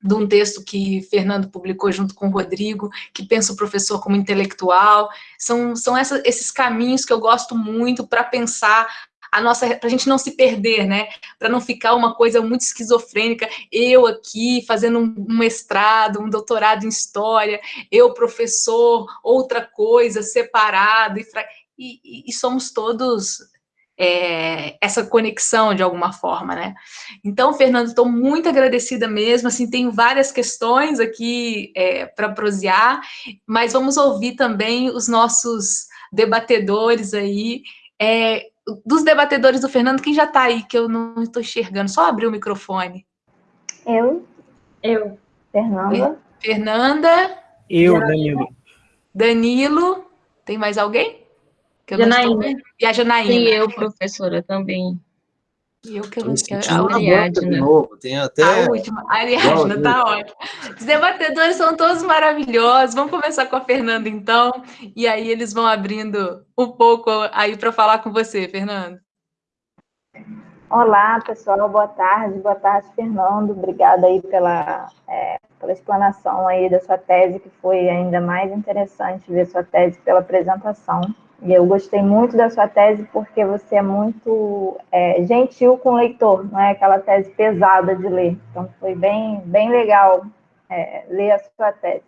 de um texto que Fernando publicou junto com o Rodrigo, que pensa o professor como intelectual. São, são essa, esses caminhos que eu gosto muito para pensar a nossa, para a gente não se perder, né? Para não ficar uma coisa muito esquizofrênica, eu aqui fazendo um mestrado, um doutorado em história, eu professor, outra coisa, separado, e, e, e somos todos é, essa conexão de alguma forma, né? Então, Fernando, estou muito agradecida mesmo, assim, tenho várias questões aqui é, para prosear, mas vamos ouvir também os nossos debatedores aí, é, dos debatedores do Fernando, quem já está aí, que eu não estou enxergando? Só abrir o microfone. Eu. Eu. Fernanda. Fernanda. Eu, Danilo. Danilo. Tem mais alguém? Que Janaína. E a Janaína. Sim, eu, professora, também. E eu que eu não quero. A Ariadna. Novo, tem até... A última, a Ariadna, tá ótimo. Os debatedores são todos maravilhosos. Vamos começar com a Fernanda, então, e aí eles vão abrindo um pouco aí para falar com você, Fernando. Olá, pessoal, boa tarde. Boa tarde, Fernando. Obrigada aí pela, é, pela explanação aí da sua tese, que foi ainda mais interessante ver sua tese pela apresentação. E eu gostei muito da sua tese porque você é muito é, gentil com o leitor, não é aquela tese pesada de ler. Então, foi bem, bem legal é, ler a sua tese.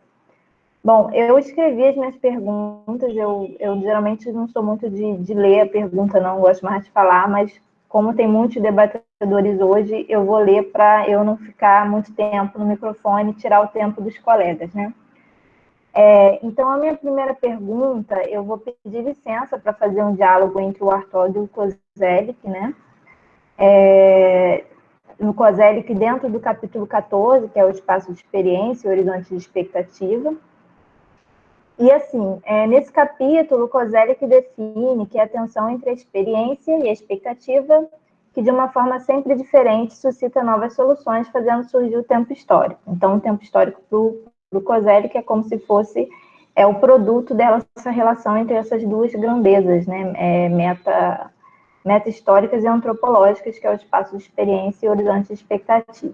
Bom, eu escrevi as minhas perguntas, eu, eu geralmente não sou muito de, de ler a pergunta, não gosto mais de falar, mas como tem muitos debatedores hoje, eu vou ler para eu não ficar muito tempo no microfone e tirar o tempo dos colegas, né? É, então, a minha primeira pergunta, eu vou pedir licença para fazer um diálogo entre o Arthur e o Kozelik, né? É, no Kozelik, dentro do capítulo 14, que é o espaço de experiência e horizonte de expectativa. E, assim, é, nesse capítulo, o Kozelik define que a tensão entre a experiência e a expectativa, que de uma forma sempre diferente suscita novas soluções, fazendo surgir o tempo histórico. Então, o tempo histórico para o Kozelik é como se fosse é o produto dessa relação entre essas duas grandezas, né, é, meta, meta históricas e antropológicas, que é o espaço de experiência e horizonte de expectativa.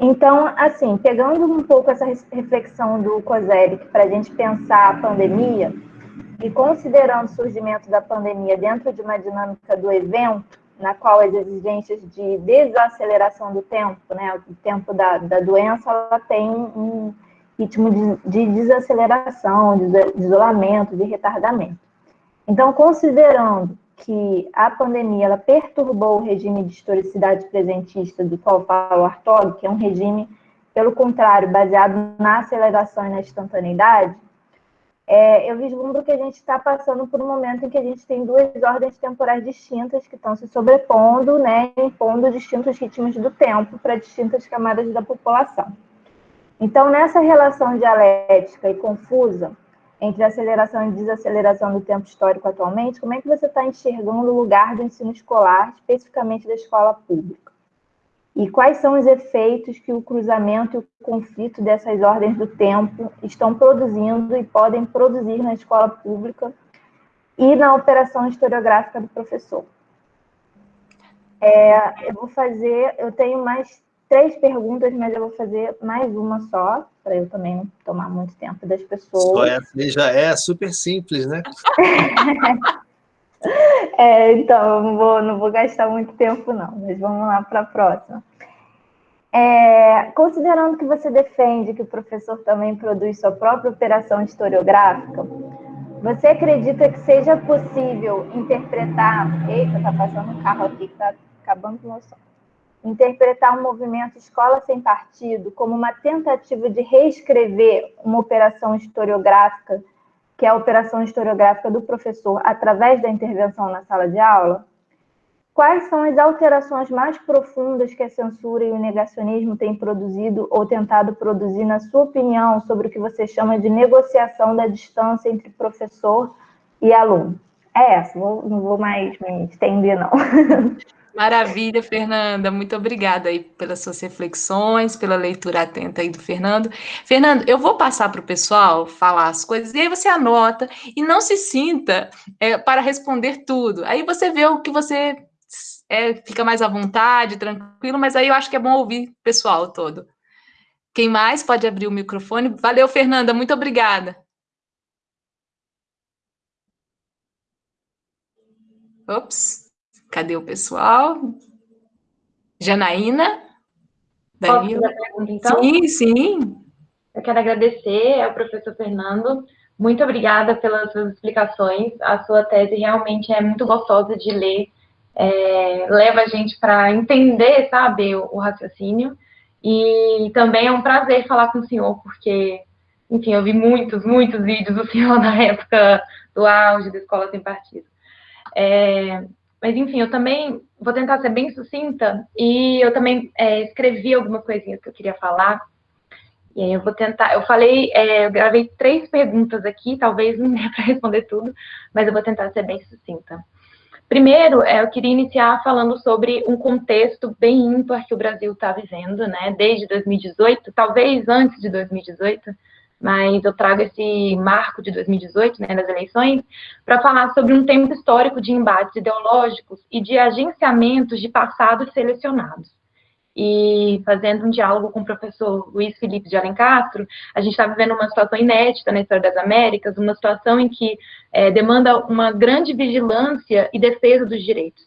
Então, assim, pegando um pouco essa reflexão do Kozelik para a gente pensar a pandemia, e considerando o surgimento da pandemia dentro de uma dinâmica do evento, na qual as exigências de desaceleração do tempo, né, o tempo da, da doença, ela tem um ritmo de, de desaceleração, de, de isolamento, de retardamento. Então, considerando que a pandemia ela perturbou o regime de historicidade presentista do qual fala o Artog, que é um regime, pelo contrário, baseado na aceleração e na instantaneidade, é, eu vislumbro que a gente está passando por um momento em que a gente tem duas ordens temporais distintas que estão se sobrepondo, né, impondo distintos ritmos do tempo para distintas camadas da população. Então, nessa relação dialética e confusa entre aceleração e desaceleração do tempo histórico atualmente, como é que você está enxergando o lugar do ensino escolar, especificamente da escola pública? E quais são os efeitos que o cruzamento e o conflito dessas ordens do tempo estão produzindo e podem produzir na escola pública e na operação historiográfica do professor? É, eu vou fazer, eu tenho mais três perguntas, mas eu vou fazer mais uma só, para eu também não tomar muito tempo das pessoas. Só essa já é super simples, né? É, então, não vou, não vou gastar muito tempo, não, mas vamos lá para a próxima. É, considerando que você defende que o professor também produz sua própria operação historiográfica, você acredita que seja possível interpretar. Eita, está passando um carro aqui que está acabando com o meu som. Interpretar um movimento Escola Sem Partido como uma tentativa de reescrever uma operação historiográfica que é a operação historiográfica do professor através da intervenção na sala de aula, quais são as alterações mais profundas que a censura e o negacionismo têm produzido ou tentado produzir, na sua opinião, sobre o que você chama de negociação da distância entre professor e aluno? É essa, não vou mais me estender, não. Maravilha, Fernanda. Muito obrigada aí pelas suas reflexões, pela leitura atenta aí do Fernando. Fernando, eu vou passar para o pessoal falar as coisas e aí você anota e não se sinta é, para responder tudo. Aí você vê o que você é, fica mais à vontade, tranquilo, mas aí eu acho que é bom ouvir o pessoal todo. Quem mais pode abrir o microfone? Valeu, Fernanda. Muito obrigada. Ops. Cadê o pessoal? Janaína? Danilo? Pergunta, então? Sim, sim. Eu quero agradecer ao professor Fernando. Muito obrigada pelas suas explicações. A sua tese realmente é muito gostosa de ler. É, leva a gente para entender, sabe, o, o raciocínio. E também é um prazer falar com o senhor, porque, enfim, eu vi muitos, muitos vídeos do senhor na época do auge da Escola Sem Partido. É, mas, enfim, eu também vou tentar ser bem sucinta e eu também é, escrevi algumas coisinhas que eu queria falar. E aí eu vou tentar. Eu falei, é, eu gravei três perguntas aqui, talvez não dê para responder tudo, mas eu vou tentar ser bem sucinta. Primeiro, é, eu queria iniciar falando sobre um contexto bem ímpar que o Brasil está vivendo, né? Desde 2018, talvez antes de 2018 mas eu trago esse marco de 2018, né, das eleições, para falar sobre um tempo histórico de embates ideológicos e de agenciamentos de passados selecionados. E fazendo um diálogo com o professor Luiz Felipe de Alencastro, a gente está vivendo uma situação inédita na história das Américas, uma situação em que é, demanda uma grande vigilância e defesa dos direitos.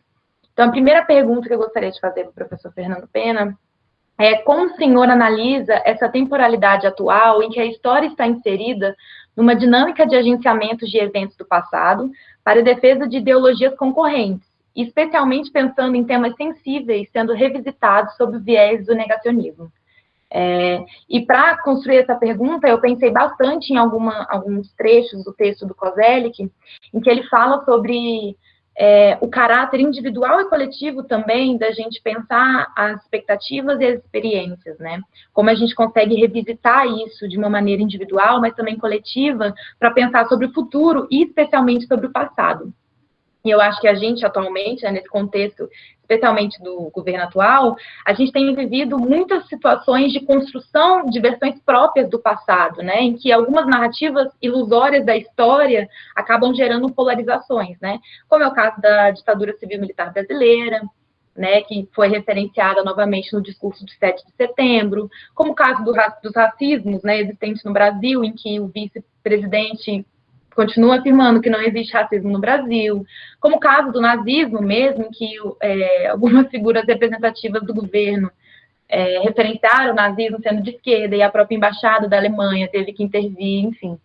Então, a primeira pergunta que eu gostaria de fazer para o professor Fernando Pena é, como o senhor analisa essa temporalidade atual em que a história está inserida numa dinâmica de agenciamentos de eventos do passado para a defesa de ideologias concorrentes especialmente pensando em temas sensíveis sendo revisitados sob o viés do negacionismo. É, e para construir essa pergunta, eu pensei bastante em alguma, alguns trechos do texto do Kozelik, em que ele fala sobre é, o caráter individual e coletivo também da gente pensar as expectativas e as experiências, né? Como a gente consegue revisitar isso de uma maneira individual, mas também coletiva, para pensar sobre o futuro e especialmente sobre o passado. E eu acho que a gente atualmente, né, nesse contexto, especialmente do governo atual, a gente tem vivido muitas situações de construção de versões próprias do passado, né, em que algumas narrativas ilusórias da história acabam gerando polarizações, né, como é o caso da ditadura civil-militar brasileira, né, que foi referenciada novamente no discurso de 7 de setembro, como o caso do, dos racismos né, existentes no Brasil, em que o vice-presidente continua afirmando que não existe racismo no Brasil, como o caso do nazismo mesmo, que é, algumas figuras representativas do governo é, referenciaram o nazismo sendo de esquerda, e a própria embaixada da Alemanha teve que intervir, enfim.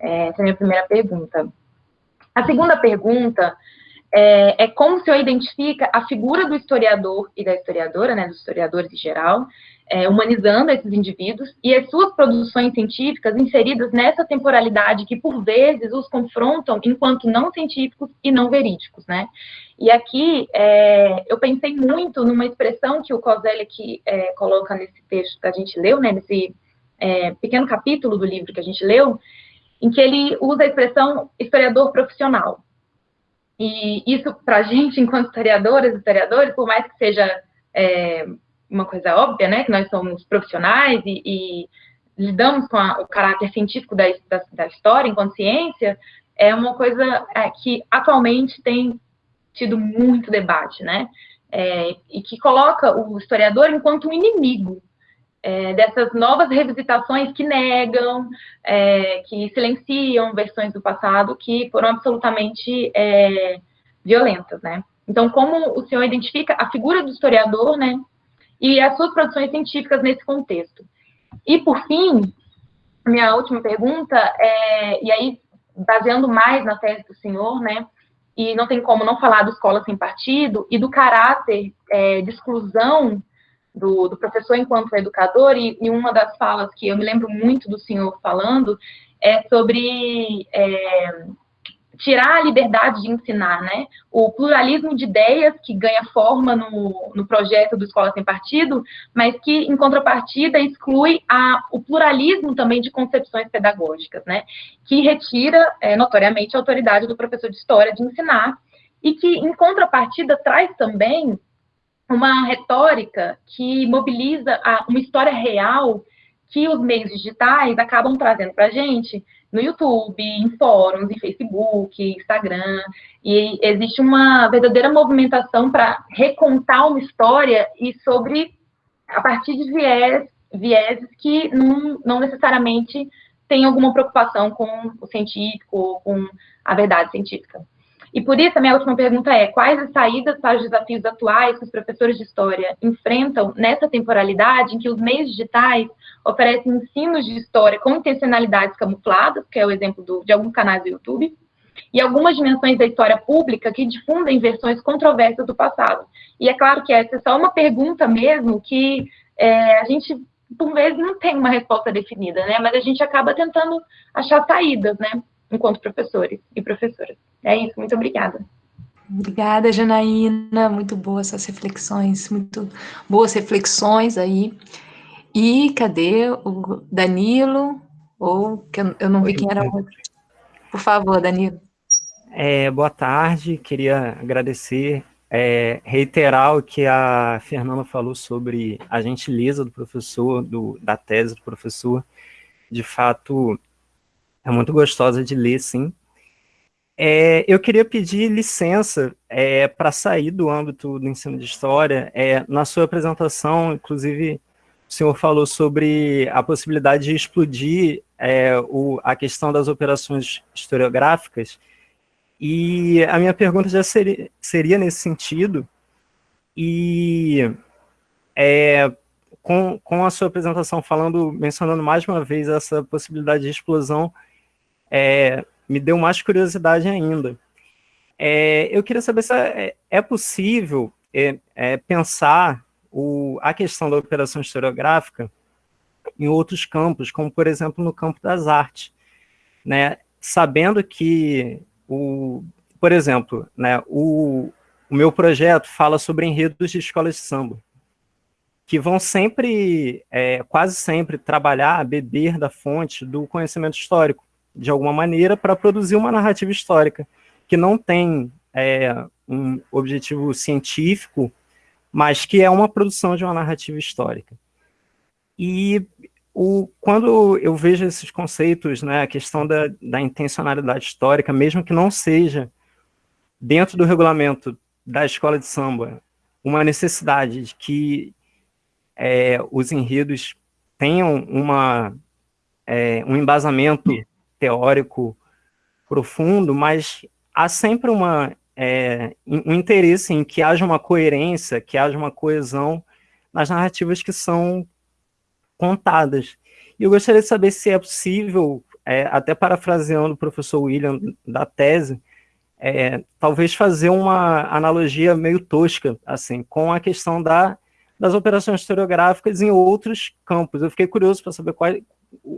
É, essa é a minha primeira pergunta. A segunda pergunta é, é como o senhor identifica a figura do historiador e da historiadora, né, dos historiadores em geral, é, humanizando esses indivíduos e as suas produções científicas inseridas nessa temporalidade que, por vezes, os confrontam enquanto não científicos e não verídicos, né? E aqui é, eu pensei muito numa expressão que o Kozelik é, coloca nesse texto que a gente leu, né, nesse é, pequeno capítulo do livro que a gente leu, em que ele usa a expressão historiador profissional. E isso, para a gente, enquanto historiadoras e historiadores, por mais que seja é, uma coisa óbvia, né, que nós somos profissionais e, e lidamos com a, o caráter científico da, da, da, história enquanto ciência, é uma coisa é, que atualmente tem tido muito debate, né, é, e que coloca o historiador enquanto um inimigo é, dessas novas revisitações que negam, é, que silenciam versões do passado que foram absolutamente é, violentas, né. Então, como o senhor identifica a figura do historiador, né, e as suas produções científicas nesse contexto. E, por fim, minha última pergunta, é, e aí, baseando mais na tese do senhor, né, e não tem como não falar do Escola Sem Partido e do caráter é, de exclusão do, do, professor enquanto educador, e, e, uma das falas que eu me lembro muito do senhor falando é sobre é, tirar a liberdade de ensinar, né? O pluralismo de ideias que ganha forma no, no projeto do Escola Sem Partido, mas que, em contrapartida, exclui a, o pluralismo também de concepções pedagógicas, né? Que retira, é, notoriamente, a autoridade do professor de história de ensinar e que, em contrapartida, traz também uma retórica que mobiliza a, uma história real que os meios digitais acabam trazendo para a gente, no YouTube, em fóruns, em Facebook, Instagram, e existe uma verdadeira movimentação para recontar uma história e sobre a partir de viés, vieses que não, não necessariamente têm alguma preocupação com o científico, com a verdade científica. E por isso, a minha última pergunta é: quais as saídas para os desafios atuais que os professores de história enfrentam nessa temporalidade em que os meios digitais oferecem ensinos de história com intencionalidades camufladas, que é o exemplo do, de alguns canais do YouTube, e algumas dimensões da história pública que difundem versões controversas do passado. E é claro que essa é só uma pergunta mesmo que é, a gente, por vezes, não tem uma resposta definida, né? Mas a gente acaba tentando achar saídas, né? Enquanto professores e professoras. É isso, muito obrigada. Obrigada, Janaína. Muito boas essas reflexões, muito boas reflexões aí. E cadê o Danilo? Ou que eu não vi quem era o outro. Por favor, Danilo. É, boa tarde, queria agradecer, é, reiterar o que a Fernanda falou sobre a gentileza do professor, do, da tese do professor. De fato, é muito gostosa de ler, sim. É, eu queria pedir licença é, para sair do âmbito do ensino de história. É, na sua apresentação, inclusive, o senhor falou sobre a possibilidade de explodir é, o, a questão das operações historiográficas, e a minha pergunta já seria, seria nesse sentido, e é, com, com a sua apresentação falando, mencionando mais uma vez essa possibilidade de explosão, é, me deu mais curiosidade ainda. é, eu queria saber se é, é possível é, é, pensar o, a questão da operação historiográfica em outros campos, como, por exemplo, no campo das artes, né? sabendo que, o, por exemplo, né, o, o meu projeto fala sobre enredos de escolas de samba, que vão sempre, é, quase sempre, trabalhar, beber da fonte do conhecimento histórico, de alguma maneira, para produzir uma narrativa histórica, que não tem é, um objetivo científico, mas que é uma produção de uma narrativa histórica. E o, quando eu vejo esses conceitos, né, a questão da, da intencionalidade histórica, mesmo que não seja dentro do regulamento da escola de samba uma necessidade de que é, os enredos tenham uma, é, um embasamento teórico profundo, mas há sempre uma, é, um interesse em que haja uma coerência, que haja uma coesão nas narrativas que são contadas. E eu gostaria de saber se é possível, é, até parafraseando o professor William da tese, é, talvez fazer uma analogia meio tosca, assim, com a questão da, das operações historiográficas em outros campos. Eu fiquei curioso para saber qual,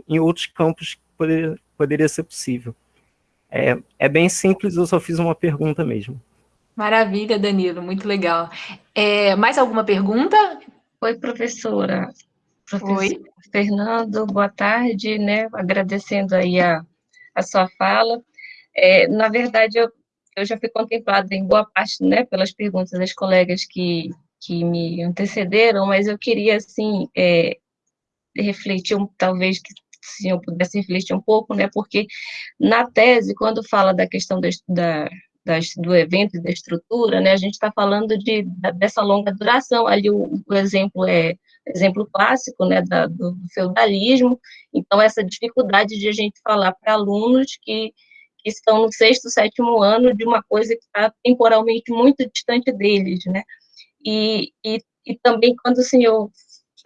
em outros campos poderia, poderia ser possível. É, é bem simples, eu só fiz uma pergunta mesmo. Maravilha, Danilo, muito legal. É, mais alguma pergunta? Oi, professora. Professor Oi. Fernando, boa tarde, né? Agradecendo aí a, a sua fala. É, na verdade, eu, eu já fui contemplada em boa parte, né, pelas perguntas das colegas que, que me antecederam, mas eu queria, assim, é, refletir, talvez, que se eu pudesse refletir um pouco, né, porque na tese, quando fala da questão da, da do evento e da estrutura, né, a gente está falando de, dessa longa duração, ali o, o exemplo é exemplo clássico, né, da, do feudalismo, então essa dificuldade de a gente falar para alunos que que estão no sexto, sétimo ano de uma coisa que está temporalmente muito distante deles, né? E, e, e também quando o senhor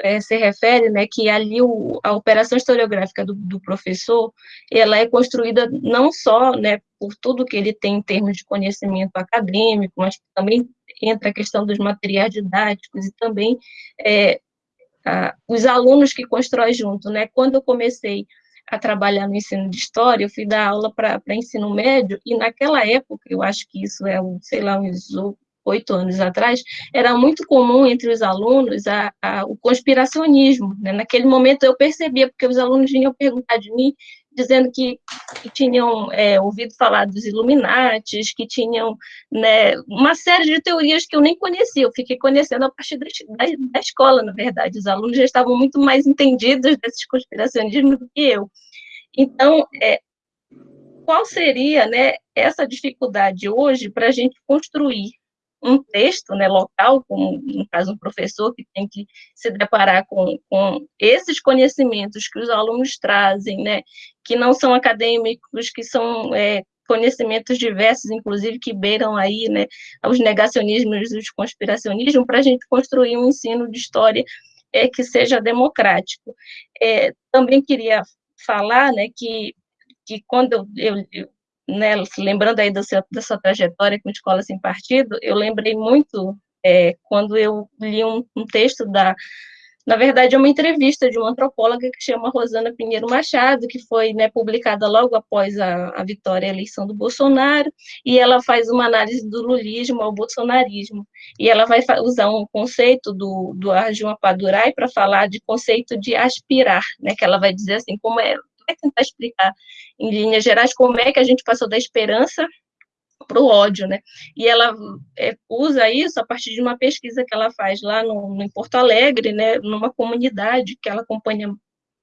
é, se refere, né, que ali o, a operação historiográfica do, do, professor, ela é construída não só, né, por tudo que ele tem em termos de conhecimento acadêmico, mas também entra a questão dos materiais didáticos e também é, a, os alunos que constroem junto, né, quando eu comecei a trabalhar no ensino de história, eu fui dar aula para ensino médio, e naquela época, eu acho que isso é, um, sei lá, uns oito anos atrás, era muito comum entre os alunos a, a, o conspiracionismo. Né? Naquele momento eu percebia, porque os alunos vinham perguntar de mim, dizendo que, que tinham é, ouvido falar dos Illuminates, que tinham né, uma série de teorias que eu nem conhecia, eu fiquei conhecendo a partir da, da, da escola, na verdade. Os alunos já estavam muito mais entendidos desses conspiracionismos do que eu. Então, é, qual seria né, essa dificuldade hoje para a gente construir um texto né, local, como no caso um professor que tem que se deparar com, com esses conhecimentos que os alunos trazem, né, que não são acadêmicos, que são é, conhecimentos diversos, inclusive que beiram aí né, os negacionismos e os conspiracionismos, para a gente construir um ensino de história é, que seja democrático. É, também queria falar né, que, que quando eu, eu, eu né, lembrando aí da sua, da sua trajetória com Escola Sem Partido, eu lembrei muito é, quando eu li um, um, texto da, na verdade, é uma entrevista de uma antropóloga que chama Rosana Pinheiro Machado, que foi né, publicada logo após a, a vitória e a eleição do Bolsonaro, e ela faz uma análise do lulismo ao bolsonarismo, e ela vai usar um conceito do, do Padurai para falar de conceito de aspirar, né, que ela vai dizer assim, como é vai tentar explicar, em linhas gerais, como é que a gente passou da esperança para o ódio, né? E ela é, usa isso a partir de uma pesquisa que ela faz lá no, em Porto Alegre, né, numa comunidade que ela acompanha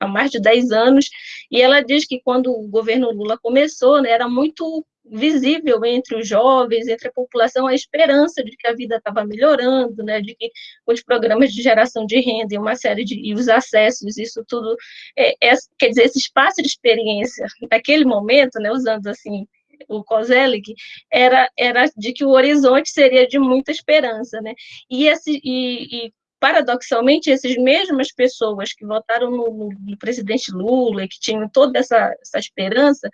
há mais de 10 anos, e ela diz que quando o governo Lula começou, né, era muito visível entre os jovens, entre a população, a esperança de que a vida estava melhorando, né, de que os programas de geração de renda e uma série de e os acessos, isso tudo, é, é, quer dizer, esse espaço de experiência, naquele momento, né, usando assim o Kozelik, era, era de que o horizonte seria de muita esperança, né, e, esse, e, e paradoxalmente, essas mesmas pessoas que votaram no, no, presidente Lula e que tinham toda essa, essa esperança,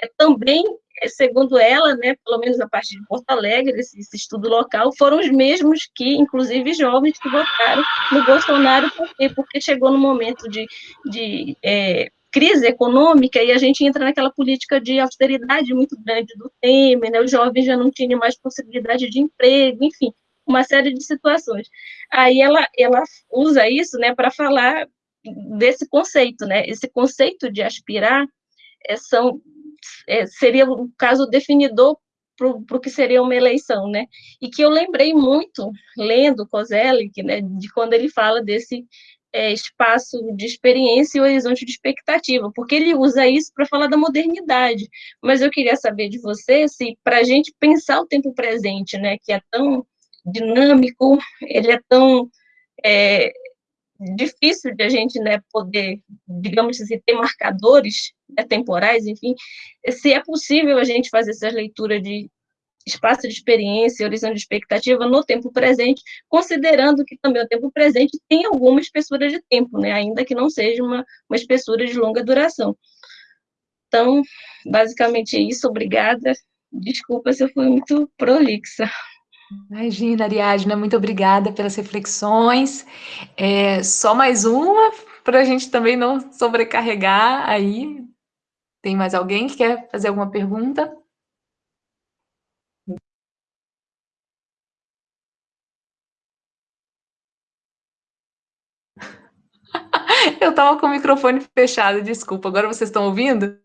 é, também, é, segundo ela, né, pelo menos a partir de Porto Alegre, esse, esse, estudo local, foram os mesmos que, inclusive, jovens que votaram no Bolsonaro, por quê? Porque chegou no momento de, de é, crise econômica e a gente entra naquela política de austeridade muito grande do Temer, né, os jovens já não tinham mais possibilidade de emprego, enfim, uma série de situações. Aí ela, ela usa isso, né, para falar desse conceito, né, esse conceito de aspirar é, são, é, seria o caso definidor para o que seria uma eleição, né, e que eu lembrei muito, lendo Kozelik, né, de quando ele fala desse é, espaço de experiência e horizonte de expectativa, porque ele usa isso para falar da modernidade. Mas eu queria saber de você se, para a gente pensar o tempo presente, né, que é tão dinâmico, ele é tão é, difícil de a gente né, poder, digamos assim, ter marcadores né, temporais, enfim, se é possível a gente fazer essas leituras de espaço de experiência, horizonte de expectativa no tempo presente, considerando que também o tempo presente tem alguma espessura de tempo, né, ainda que não seja uma, uma espessura de longa duração. Então, basicamente é isso, obrigada. Desculpa se eu fui muito prolixa. Imagina, Ariadna, muito obrigada pelas reflexões. É, só mais uma, para a gente também não sobrecarregar aí. Tem mais alguém que quer fazer alguma pergunta? Eu estava com o microfone fechado, desculpa. Agora vocês estão ouvindo?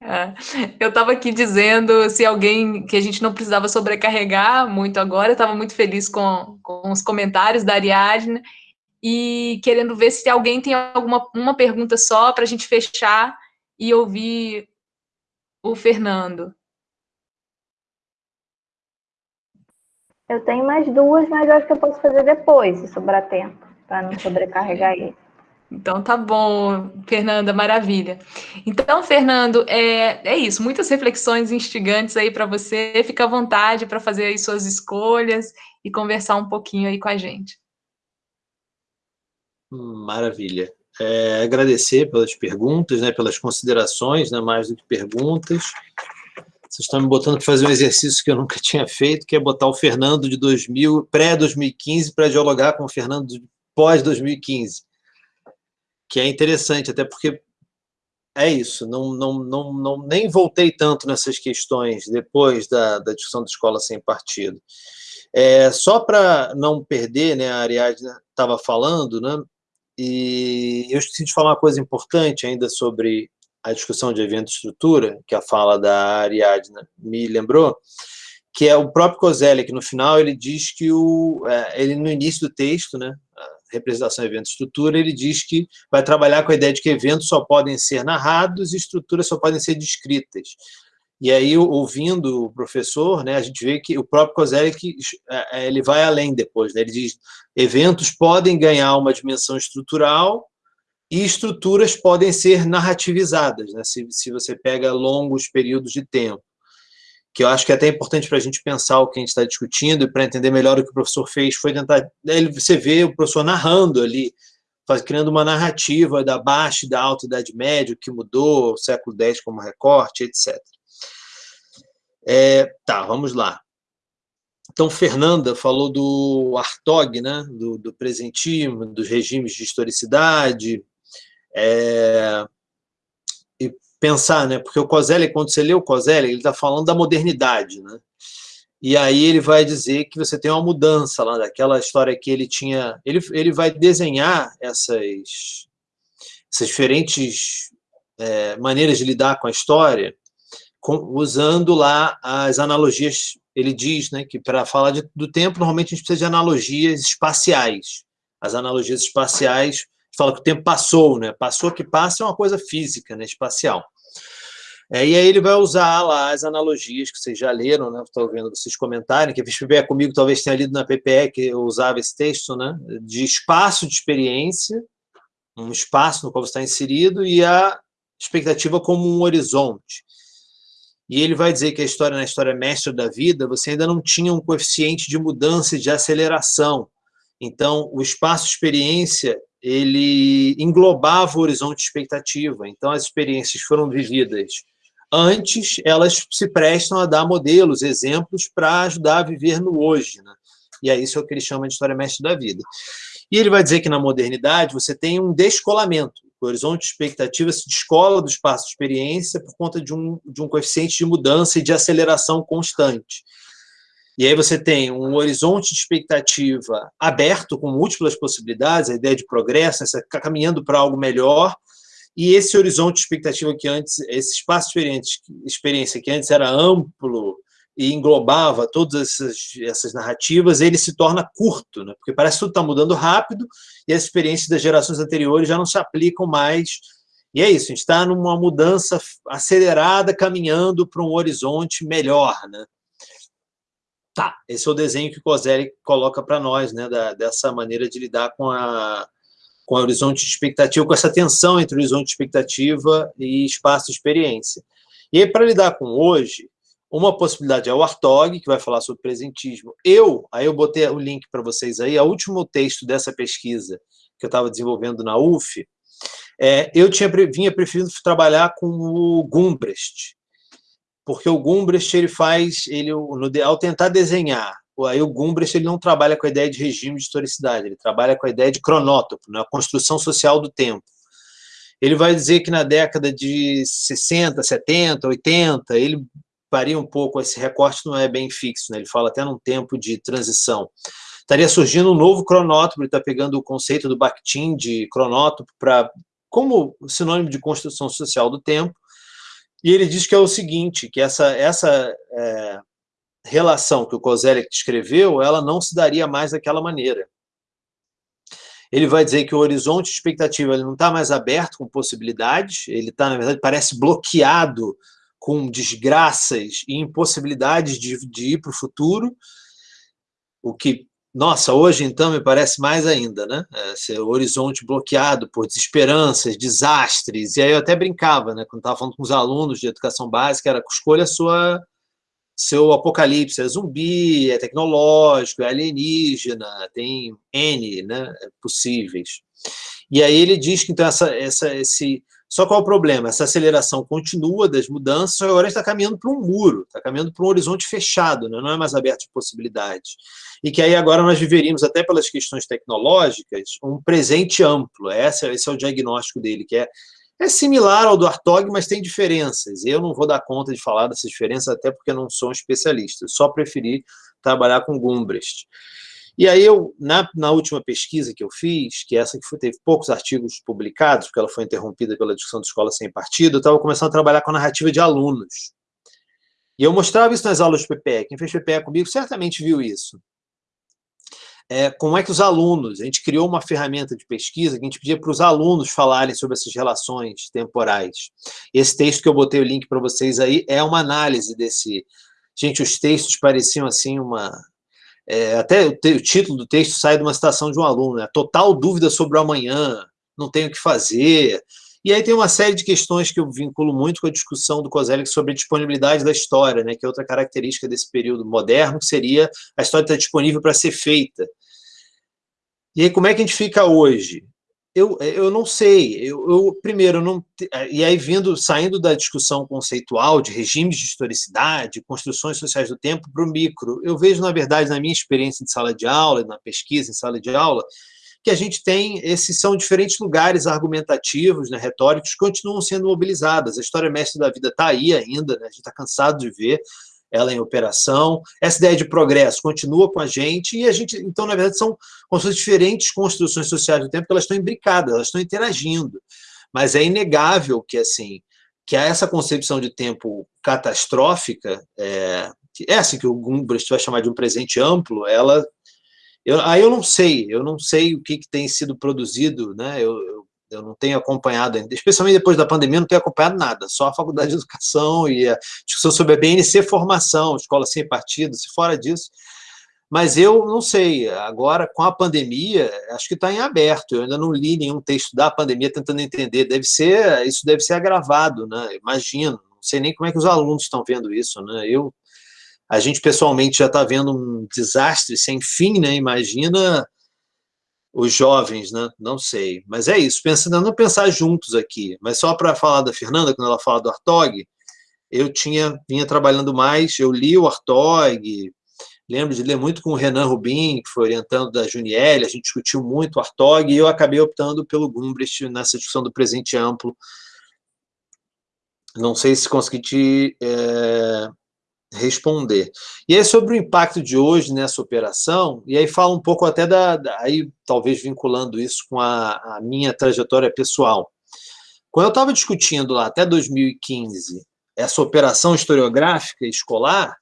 É. Eu estava aqui dizendo se alguém que a gente não precisava sobrecarregar muito agora, eu estava muito feliz com, com os comentários da Ariadne e querendo ver se alguém tem alguma uma pergunta só para a gente fechar e ouvir o Fernando. Eu tenho mais duas, mas eu acho que eu posso fazer depois, se sobrar tempo, para não sobrecarregar ele. Então tá bom, Fernanda, maravilha. Então, Fernando, é, é isso, muitas reflexões instigantes aí para você. Fica à vontade para fazer aí suas escolhas e conversar um pouquinho aí com a gente. Maravilha. É, agradecer pelas perguntas, né, pelas considerações, né, mais do que perguntas. Vocês estão me botando para fazer um exercício que eu nunca tinha feito, que é botar o Fernando de 2000, pré-2015 para dialogar com o Fernando pós-2015 que é interessante, até porque é isso, não, não, não, não, nem voltei tanto nessas questões depois da, da discussão da escola sem partido. É, só para não perder, né, a Ariadne estava falando, né, e eu esqueci de falar uma coisa importante ainda sobre a discussão de evento estrutura, que a fala da Ariadne me lembrou, que é o próprio que no final ele diz que o, é, ele no início do texto, né, representação, evento, estrutura, ele diz que vai trabalhar com a ideia de que eventos só podem ser narrados e estruturas só podem ser descritas. E aí, ouvindo o professor, né, a gente vê que o próprio Kozelek, é, é, ele vai além depois, né, ele diz, eventos podem ganhar uma dimensão estrutural e estruturas podem ser narrativizadas, né, se, se você pega longos períodos de tempo que eu acho que é até importante para a gente pensar o que a gente está discutindo e para entender melhor o que o professor fez, foi tentar, ele, você vê o professor narrando ali, faz, criando uma narrativa da baixa e da alta idade média, o que mudou, o século X como recorte, etc. É, tá, vamos lá. Então, Fernanda falou do Artog, né, do, do presentismo, dos regimes de historicidade, é, pensar, né? Porque o Coselli, quando você lê o Coselli, ele está falando da modernidade, né? E aí ele vai dizer que você tem uma mudança lá daquela história que ele tinha... Ele, ele vai desenhar essas, essas diferentes é, maneiras de lidar com a história com, usando lá as analogias. Ele diz né, que para falar de, do tempo, normalmente a gente precisa de analogias espaciais. As analogias espaciais fala que o tempo passou, né? Passou que passa é uma coisa física, né? espacial. É, e aí ele vai usar lá as analogias que vocês já leram, né? Estou vendo vocês comentarem, que a Vispibé comigo talvez tenha lido na PPE, que eu usava esse texto, né? De espaço de experiência, um espaço no qual você está inserido, e a expectativa como um horizonte. E ele vai dizer que a história, na história mestra da vida, você ainda não tinha um coeficiente de mudança e de aceleração. Então, o espaço experiência ele englobava o horizonte de expectativa. Então, as experiências foram vividas Antes, elas se prestam a dar modelos, exemplos para ajudar a viver no hoje. Né? E é isso que ele chama de história mestre da vida. E ele vai dizer que na modernidade você tem um descolamento. O horizonte de expectativa se descola do espaço de experiência por conta de um, de um coeficiente de mudança e de aceleração constante. E aí você tem um horizonte de expectativa aberto, com múltiplas possibilidades, a ideia de progresso, você está caminhando para algo melhor, e esse horizonte de expectativa que antes, esse espaço de experiência que antes era amplo e englobava todas essas, essas narrativas, ele se torna curto, né? porque parece que tudo está mudando rápido e as experiências das gerações anteriores já não se aplicam mais. E é isso, a gente está numa mudança acelerada, caminhando para um horizonte melhor. Né? Tá, esse é o desenho que o Coselli coloca para nós, né, da, dessa maneira de lidar com a, com o horizonte de expectativa, com essa tensão entre horizonte de expectativa e espaço de experiência. E aí, para lidar com hoje, uma possibilidade é o Artog, que vai falar sobre presentismo. Eu, aí eu botei o link para vocês aí, o último texto dessa pesquisa que eu estava desenvolvendo na UF, é, eu tinha, vinha preferindo trabalhar com o Gumbrecht, porque o Gumbrecht ele faz, ele, ao tentar desenhar, aí o Gumbrecht ele não trabalha com a ideia de regime de historicidade, ele trabalha com a ideia de cronótopo, né, a construção social do tempo. Ele vai dizer que na década de 60, 70, 80, ele varia um pouco, esse recorte não é bem fixo, né? ele fala até num tempo de transição. Estaria surgindo um novo cronótopo, ele está pegando o conceito do Bakhtin de cronótopo para como sinônimo de construção social do tempo, e ele diz que é o seguinte, que essa, essa é, relação que o Kozelek descreveu, ela não se daria mais daquela maneira. Ele vai dizer que o horizonte de expectativa ele não está mais aberto com possibilidades, ele está, na verdade, parece bloqueado com desgraças e impossibilidades de, de ir para o futuro, o que, nossa, hoje então me parece mais ainda, né? Esse horizonte bloqueado por desesperanças, desastres, e aí eu até brincava, né? Quando estava falando com os alunos de educação básica, era escolha sua seu apocalipse, é zumbi, é tecnológico, é alienígena, tem N né, possíveis. E aí ele diz que então essa, essa, esse só qual é o problema? Essa aceleração continua das mudanças, agora está caminhando para um muro, está caminhando para um horizonte fechado, né? não é mais aberto de possibilidades. E que aí agora nós viveríamos, até pelas questões tecnológicas, um presente amplo. Esse, esse é o diagnóstico dele, que é, é similar ao do Artog, mas tem diferenças. Eu não vou dar conta de falar dessas diferenças, até porque não sou um especialista. Eu só preferi trabalhar com Gumbrecht. E aí, eu, na, na última pesquisa que eu fiz, que essa que foi, teve poucos artigos publicados, porque ela foi interrompida pela discussão de escola sem partido, eu estava começando a trabalhar com a narrativa de alunos. E eu mostrava isso nas aulas de PPE. Quem fez PPE comigo certamente viu isso. É, como é que os alunos, a gente criou uma ferramenta de pesquisa que a gente pedia para os alunos falarem sobre essas relações temporais. Esse texto que eu botei o link para vocês aí é uma análise desse... Gente, os textos pareciam assim uma é, até o, o, título do texto sai de uma citação de um aluno, né? total dúvida sobre o amanhã, não tenho o que fazer. E aí tem uma série de questões que eu vinculo muito com a discussão do Kozelik sobre a disponibilidade da história, né? que é outra característica desse período moderno, que seria a história estar disponível para ser feita. E aí como é que a gente fica hoje? Eu, eu não sei. Eu, eu primeiro, não, e aí vindo, saindo da discussão conceitual de regimes de historicidade, construções sociais do tempo para o micro, eu vejo, na verdade, na minha experiência de sala de aula, na pesquisa em sala de aula, que a gente tem, esses são diferentes lugares argumentativos, né, retóricos, que continuam sendo mobilizadas. A história mestre da vida está aí ainda, né, a gente está cansado de ver, ela em operação. Essa ideia de progresso continua com a gente e a gente, então, na verdade, são como diferentes construções sociais do tempo que elas estão imbricadas, elas estão interagindo. Mas é inegável que, assim, que essa concepção de tempo catastrófica, é, essa que o Gumbrecht vai chamar de um presente amplo, ela eu, aí eu não sei, eu não sei o que, que tem sido produzido, né? Eu, eu não tenho acompanhado ainda, especialmente depois da pandemia, não tenho acompanhado nada, só a Faculdade de Educação e a discussão sobre a BNC Formação, Escola Sem Partido, se fora disso. Mas eu não sei, agora com a pandemia, acho que está em aberto, eu ainda não li nenhum texto da pandemia tentando entender, deve ser, isso deve ser agravado, né? imagino, não sei nem como é que os alunos estão vendo isso, né? eu, a gente pessoalmente já está vendo um desastre sem fim, né? imagina os jovens, né? Não sei. Mas é isso, pensando, não pensar juntos aqui. Mas só para falar da Fernanda, quando ela fala do Artog, eu tinha vinha trabalhando mais, eu li o Artog, lembro de ler muito com o Renan Rubin, que foi orientando da Juniel, a gente discutiu muito o Artog, e eu acabei optando pelo Gumbrecht nessa discussão do presente amplo. Não sei se consegui te é, responder. E aí, sobre o impacto de hoje nessa operação, e aí fala um pouco até da, da aí talvez vinculando isso com a, a minha trajetória pessoal. Quando eu estava discutindo lá até 2015 essa operação historiográfica escolar,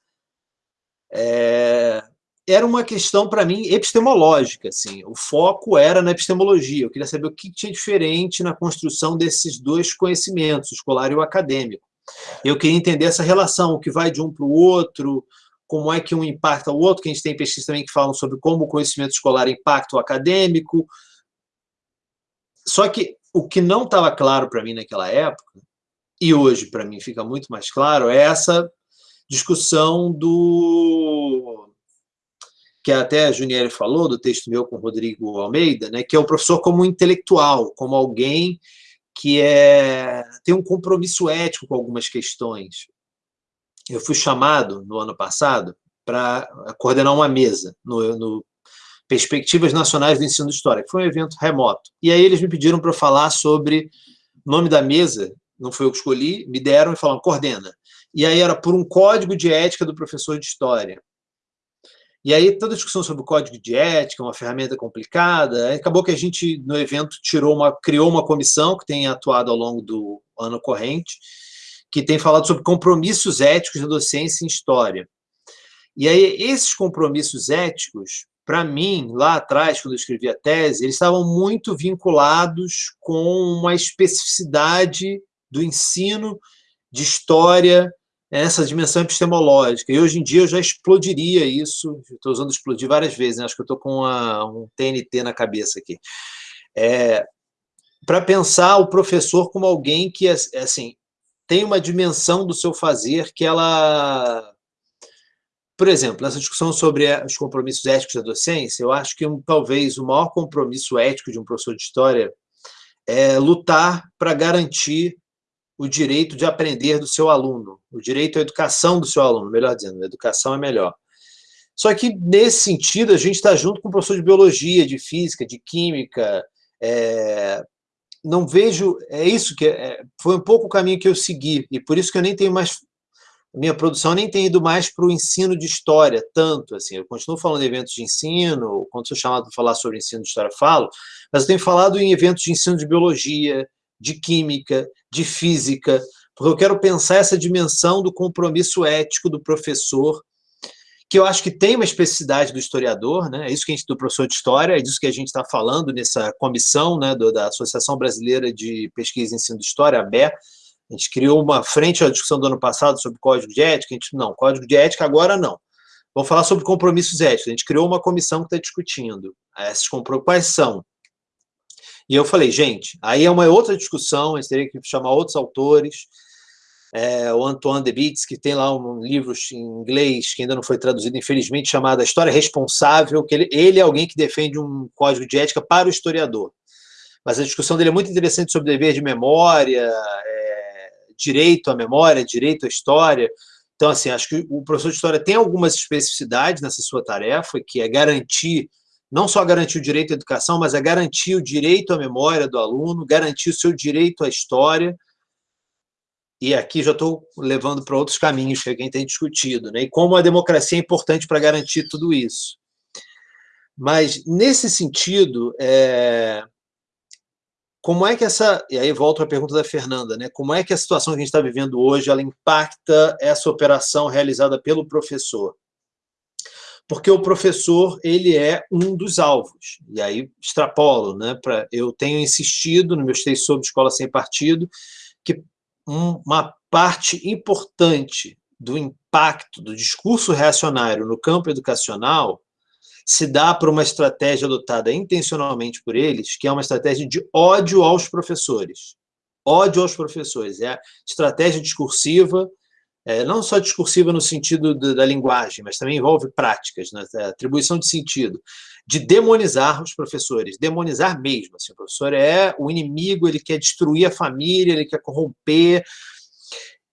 é, era uma questão, para mim, epistemológica. Assim. O foco era na epistemologia. Eu queria saber o que tinha diferente na construção desses dois conhecimentos, o escolar e o acadêmico. Eu queria entender essa relação, o que vai de um para o outro, como é que um impacta o outro, que a gente tem pesquisas também que falam sobre como o conhecimento escolar impacta o acadêmico. Só que o que não estava claro para mim naquela época, e hoje para mim fica muito mais claro, é essa discussão do que até a Juniere falou, do texto meu com o Rodrigo Almeida, né, que é o professor como intelectual, como alguém que é, tem um compromisso ético com algumas questões. Eu fui chamado, no ano passado, para coordenar uma mesa no, no Perspectivas Nacionais do Ensino de História, que foi um evento remoto. E aí eles me pediram para falar sobre o nome da mesa, não foi eu que escolhi, me deram e falaram, coordena. E aí era por um código de ética do professor de História. E aí toda a discussão sobre o código de ética, uma ferramenta complicada, acabou que a gente, no evento, tirou uma, criou uma comissão que tem atuado ao longo do ano corrente, que tem falado sobre compromissos éticos da docência em História. E aí esses compromissos éticos, para mim, lá atrás, quando eu escrevi a tese, eles estavam muito vinculados com uma especificidade do ensino de história essa dimensão epistemológica. E hoje em dia eu já explodiria isso, estou usando explodir várias vezes, né? acho que eu estou com uma, um TNT na cabeça aqui. É, para pensar o professor como alguém que, assim, tem uma dimensão do seu fazer que ela... Por exemplo, nessa discussão sobre os compromissos éticos da docência, eu acho que um, talvez o maior compromisso ético de um professor de história é lutar para garantir o direito de aprender do seu aluno, o direito à educação do seu aluno, melhor dizendo, educação é melhor. Só que, nesse sentido, a gente está junto com o professor de biologia, de física, de química, é, não vejo, é isso que, é, foi um pouco o caminho que eu segui, e por isso que eu nem tenho mais, minha produção nem tem ido mais para o ensino de história, tanto, assim, eu continuo falando em eventos de ensino, quando sou chamado para falar sobre ensino de história, falo, mas eu tenho falado em eventos de ensino de biologia, de química, de física, porque eu quero pensar essa dimensão do compromisso ético do professor, que eu acho que tem uma especificidade do historiador, né? é isso que a gente, do professor de história, é disso que a gente está falando nessa comissão né, do, da Associação Brasileira de Pesquisa e Ensino de História, a ABE, a gente criou uma frente à discussão do ano passado sobre código de ética, a gente, não, código de ética agora não. Vamos falar sobre compromissos éticos, a gente criou uma comissão que está discutindo esses compromissos, quais são, e eu falei, gente, aí é uma outra discussão, a gente teria que chamar outros autores, é, o Antoine Debitz, que tem lá um livro em inglês, que ainda não foi traduzido, infelizmente, chamado A História Responsável, que ele, ele é alguém que defende um código de ética para o historiador. Mas a discussão dele é muito interessante sobre dever de memória, é, direito à memória, direito à história. Então, assim, acho que o professor de história tem algumas especificidades nessa sua tarefa, que é garantir não só garantir o direito à educação, mas a garantir o direito à memória do aluno, garantir o seu direito à história, e aqui já estou levando para outros caminhos que alguém tem discutido, né? e como a democracia é importante para garantir tudo isso. Mas, nesse sentido, é... como é que essa... E aí volto à pergunta da Fernanda, né? como é que a situação que a gente está vivendo hoje ela impacta essa operação realizada pelo professor? Porque o professor ele é um dos alvos. E aí extrapolo, né? Pra, eu tenho insistido no meu texto sobre escola sem partido que uma parte importante do impacto do discurso reacionário no campo educacional se dá por uma estratégia adotada intencionalmente por eles, que é uma estratégia de ódio aos professores. Ódio aos professores. É a estratégia discursiva é, não só discursiva no sentido de, da linguagem, mas também envolve práticas, né, atribuição de sentido, de demonizar os professores, demonizar mesmo. Assim, o professor é o inimigo, ele quer destruir a família, ele quer corromper.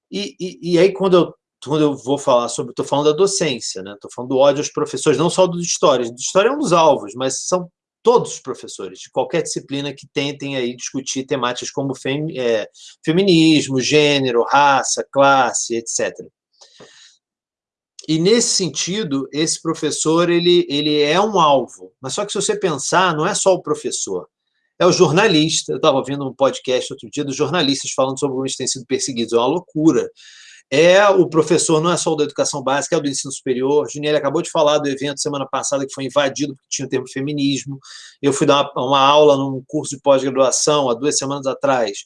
E, e, e aí, quando eu, quando eu vou falar sobre... Estou falando da docência, né? Estou falando do ódio aos professores, não só do de história. De história é um dos alvos, mas são todos os professores, de qualquer disciplina que tentem aí discutir temáticas como fem, é, feminismo, gênero, raça, classe, etc. E, nesse sentido, esse professor ele, ele é um alvo. Mas só que, se você pensar, não é só o professor é o jornalista. Eu estava ouvindo um podcast outro dia dos jornalistas falando sobre como eles têm sido perseguidos. É uma loucura. É o professor, não é só o da educação básica, é o do ensino superior. Juniel acabou de falar do evento semana passada que foi invadido porque tinha o termo feminismo. Eu fui dar uma, uma aula num curso de pós-graduação há duas semanas atrás.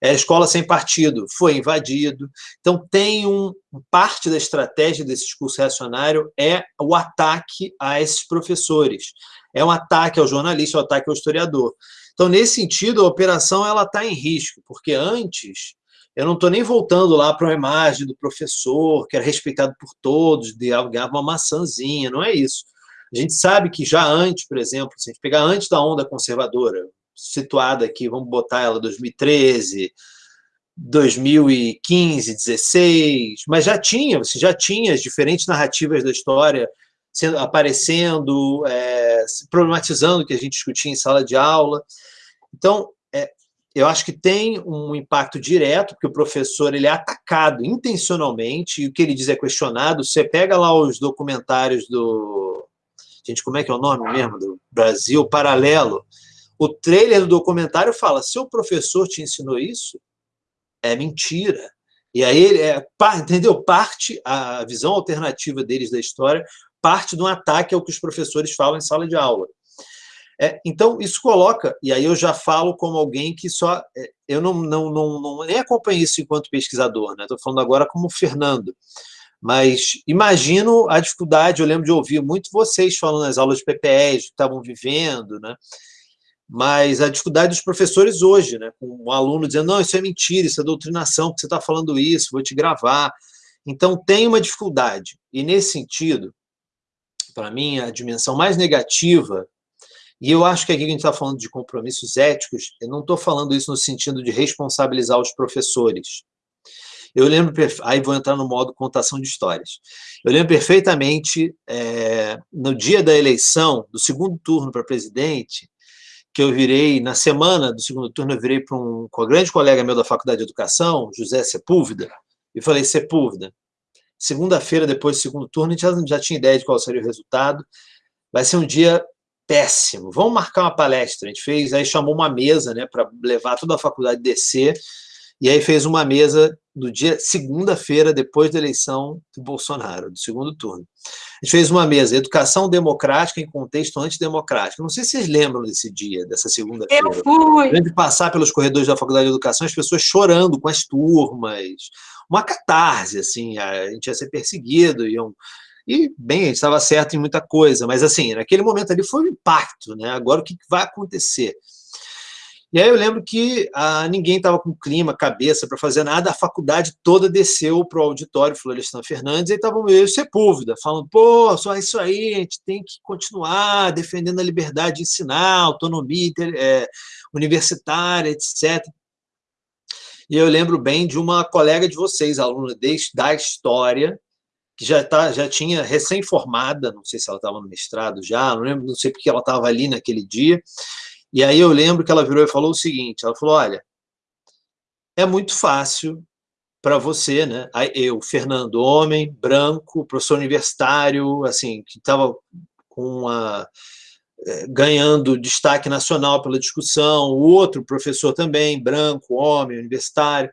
É a escola sem partido, foi invadido. Então, tem um parte da estratégia desse discurso reacionário é o ataque a esses professores. É um ataque ao jornalista, é um ataque ao historiador. Então, nesse sentido, a operação está em risco, porque antes eu não estou nem voltando lá para uma imagem do professor, que era respeitado por todos, de ganhava uma maçãzinha, não é isso. A gente sabe que já antes, por exemplo, se a gente pegar antes da onda conservadora, situada aqui, vamos botar ela 2013, 2015, 16, mas já tinha, você já tinha as diferentes narrativas da história sendo, aparecendo, é, problematizando o que a gente discutia em sala de aula. Então, eu acho que tem um impacto direto, porque o professor ele é atacado intencionalmente, e o que ele diz é questionado. Você pega lá os documentários do... Gente, como é que é o nome mesmo? Do Brasil Paralelo. O trailer do documentário fala, seu professor te ensinou isso? É mentira. E aí, ele é, entendeu? Parte, a visão alternativa deles da história, parte de um ataque ao que os professores falam em sala de aula. É, então, isso coloca, e aí eu já falo como alguém que só... É, eu não, não, não, não nem acompanho isso enquanto pesquisador, estou né? falando agora como Fernando, mas imagino a dificuldade, eu lembro de ouvir muito vocês falando nas aulas de PPEs, que estavam vivendo, né? mas a dificuldade dos professores hoje, né? com um aluno dizendo, não, isso é mentira, isso é doutrinação, porque você está falando isso, vou te gravar. Então, tem uma dificuldade, e nesse sentido, para mim, a dimensão mais negativa e eu acho que aqui a gente está falando de compromissos éticos, eu não estou falando isso no sentido de responsabilizar os professores. Eu lembro, aí vou entrar no modo contação de histórias. Eu lembro perfeitamente, é, no dia da eleição, do segundo turno para presidente, que eu virei, na semana do segundo turno, eu virei para um, um grande colega meu da Faculdade de Educação, José Sepúlveda, e falei, Sepúlveda, segunda-feira, depois do segundo turno, a gente já, já tinha ideia de qual seria o resultado, vai ser um dia péssimo. Vamos marcar uma palestra. A gente fez, aí chamou uma mesa, né, para levar toda a faculdade descer, e aí fez uma mesa no dia segunda-feira, depois da eleição do Bolsonaro, do segundo turno. A gente fez uma mesa, educação democrática em contexto antidemocrático. Não sei se vocês lembram desse dia, dessa segunda-feira. Eu fui! De passar pelos corredores da Faculdade de Educação, as pessoas chorando com as turmas, uma catarse, assim, a gente ia ser perseguido, iam e, bem, estava certo em muita coisa, mas, assim, naquele momento ali foi um impacto, né? Agora, o que vai acontecer? E aí eu lembro que ah, ninguém estava com clima, cabeça para fazer nada, a faculdade toda desceu para o auditório Florestan Fernandes e estavam meio Sepúlveda, falando, pô, só isso aí, a gente tem que continuar defendendo a liberdade de ensinar, autonomia é, universitária, etc. E eu lembro bem de uma colega de vocês, aluna de, da História, que já, tá, já tinha recém-formada, não sei se ela estava no mestrado já, não lembro, não sei porque ela estava ali naquele dia, e aí eu lembro que ela virou e falou o seguinte, ela falou, olha, é muito fácil para você, né? Eu, Fernando, homem, branco, professor universitário, assim, que estava eh, ganhando destaque nacional pela discussão, o outro professor também, branco, homem, universitário,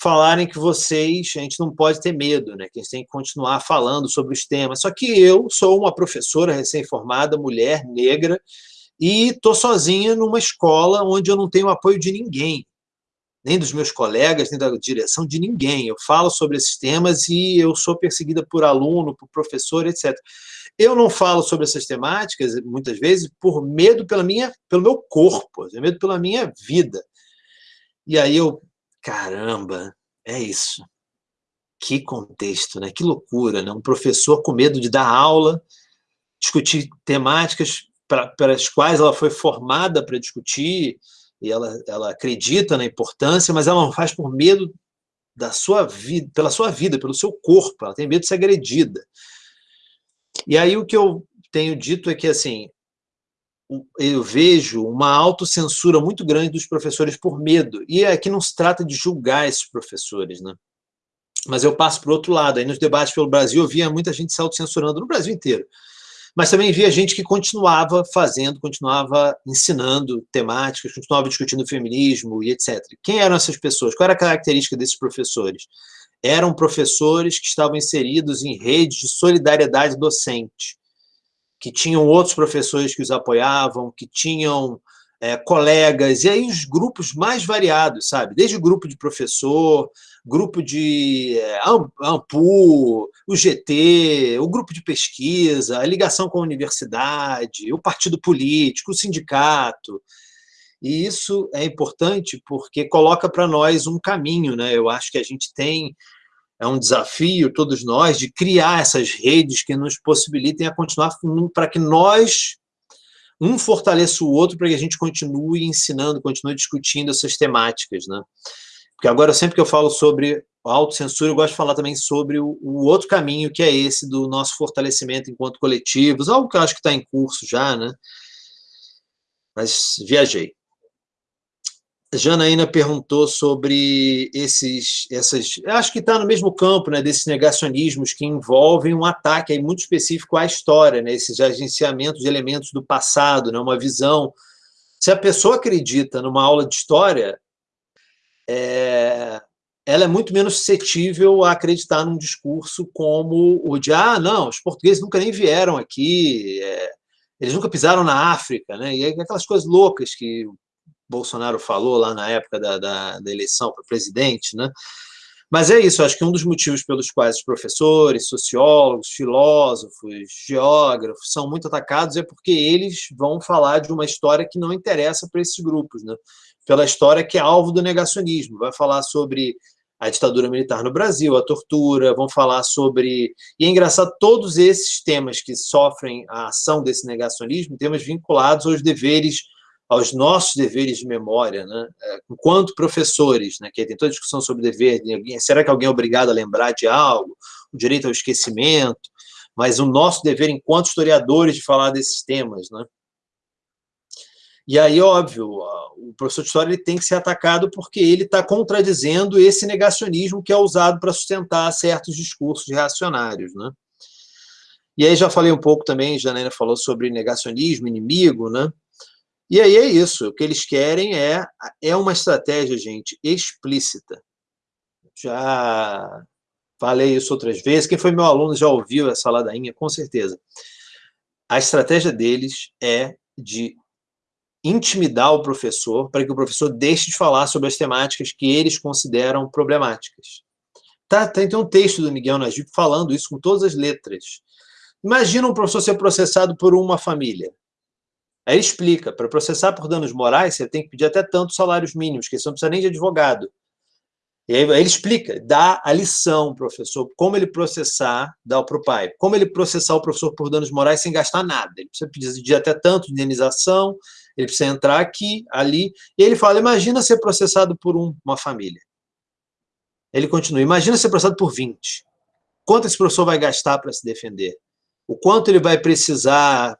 falarem que vocês, a gente não pode ter medo, né? que a gente tem que continuar falando sobre os temas. Só que eu sou uma professora recém-formada, mulher, negra, e estou sozinha numa escola onde eu não tenho apoio de ninguém, nem dos meus colegas, nem da direção de ninguém. Eu falo sobre esses temas e eu sou perseguida por aluno, por professor, etc. Eu não falo sobre essas temáticas, muitas vezes, por medo pela minha, pelo meu corpo, medo pela minha vida. E aí eu Caramba, é isso. Que contexto, né? Que loucura, né? Um professor com medo de dar aula, discutir temáticas para as quais ela foi formada para discutir, e ela, ela acredita na importância, mas ela não faz por medo da sua vida, pela sua vida, pelo seu corpo, ela tem medo de ser agredida. E aí o que eu tenho dito é que, assim, eu vejo uma autocensura muito grande dos professores por medo. E aqui não se trata de julgar esses professores, né? Mas eu passo para o outro lado. Aí nos debates pelo Brasil eu via muita gente se autocensurando no Brasil inteiro. Mas também via gente que continuava fazendo, continuava ensinando temáticas, continuava discutindo feminismo e etc. Quem eram essas pessoas? Qual era a característica desses professores? Eram professores que estavam inseridos em redes de solidariedade docente que tinham outros professores que os apoiavam, que tinham é, colegas, e aí os grupos mais variados, sabe? Desde o grupo de professor, grupo de é, AMPU, o GT, o grupo de pesquisa, a ligação com a universidade, o partido político, o sindicato. E isso é importante porque coloca para nós um caminho, né? Eu acho que a gente tem é um desafio, todos nós, de criar essas redes que nos possibilitem a continuar, para que nós, um fortaleça o outro, para que a gente continue ensinando, continue discutindo essas temáticas, né? Porque agora, sempre que eu falo sobre autocensura, eu gosto de falar também sobre o, o outro caminho, que é esse do nosso fortalecimento enquanto coletivos, algo que eu acho que está em curso já, né? Mas viajei. Janaína perguntou sobre esses, essas, acho que está no mesmo campo, né, desses negacionismos que envolvem um ataque aí muito específico à história, né, esses agenciamentos de elementos do passado, né, uma visão. Se a pessoa acredita numa aula de história, é, ela é muito menos suscetível a acreditar num discurso como o de, ah, não, os portugueses nunca nem vieram aqui, é, eles nunca pisaram na África, né, e aquelas coisas loucas que Bolsonaro falou lá na época da, da, da eleição para presidente, né? Mas é isso, acho que um dos motivos pelos quais os professores, sociólogos, filósofos, geógrafos são muito atacados é porque eles vão falar de uma história que não interessa para esses grupos, né? pela história que é alvo do negacionismo. Vai falar sobre a ditadura militar no Brasil, a tortura, vão falar sobre... E é engraçado, todos esses temas que sofrem a ação desse negacionismo, temas vinculados aos deveres aos nossos deveres de memória, né? É, enquanto professores, né? que tem toda a discussão sobre dever, será que alguém é obrigado a lembrar de algo, o direito ao esquecimento, mas o nosso dever enquanto historiadores de falar desses temas. Né? E aí, óbvio, o professor de história ele tem que ser atacado porque ele está contradizendo esse negacionismo que é usado para sustentar certos discursos reacionários. Né? E aí já falei um pouco também, Janaína falou sobre negacionismo, inimigo, né? E aí é isso, o que eles querem é, é uma estratégia, gente, explícita. Já falei isso outras vezes, quem foi meu aluno já ouviu essa ladainha, com certeza. A estratégia deles é de intimidar o professor para que o professor deixe de falar sobre as temáticas que eles consideram problemáticas. Tá, tem um texto do Miguel Najib falando isso com todas as letras. Imagina um professor ser processado por uma família. Aí ele explica, para processar por danos morais, você tem que pedir até tantos salários mínimos, que você não precisa nem de advogado. E aí ele explica, dá a lição, professor, como ele processar, dá para o pai, como ele processar o professor por danos morais sem gastar nada. Ele precisa pedir até tanto de indenização, ele precisa entrar aqui, ali, e ele fala, imagina ser processado por um, uma família. Ele continua, imagina ser processado por 20. Quanto esse professor vai gastar para se defender? O quanto ele vai precisar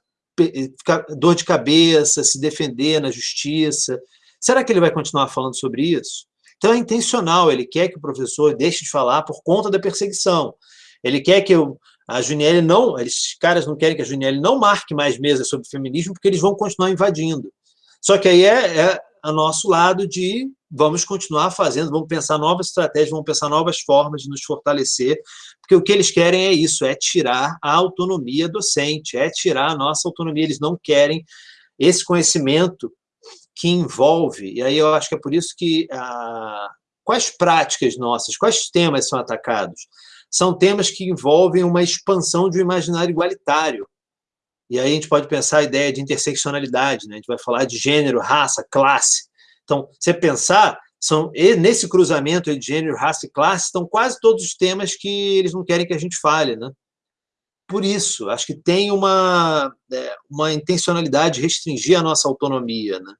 dor de cabeça, se defender na justiça. Será que ele vai continuar falando sobre isso? Então é intencional, ele quer que o professor deixe de falar por conta da perseguição. Ele quer que eu, a Juniele não, esses caras não querem que a Juniele não marque mais mesas sobre feminismo, porque eles vão continuar invadindo. Só que aí é, é a nosso lado de vamos continuar fazendo, vamos pensar novas estratégias, vamos pensar novas formas de nos fortalecer, porque o que eles querem é isso, é tirar a autonomia docente, é tirar a nossa autonomia, eles não querem esse conhecimento que envolve, e aí eu acho que é por isso que ah, quais práticas nossas, quais temas são atacados? São temas que envolvem uma expansão de um imaginário igualitário, e aí a gente pode pensar a ideia de interseccionalidade, né? a gente vai falar de gênero, raça, classe, então, você pensar, são, nesse cruzamento de gênero, raça e classe, estão quase todos os temas que eles não querem que a gente fale. Né? Por isso, acho que tem uma, é, uma intencionalidade de restringir a nossa autonomia. Né?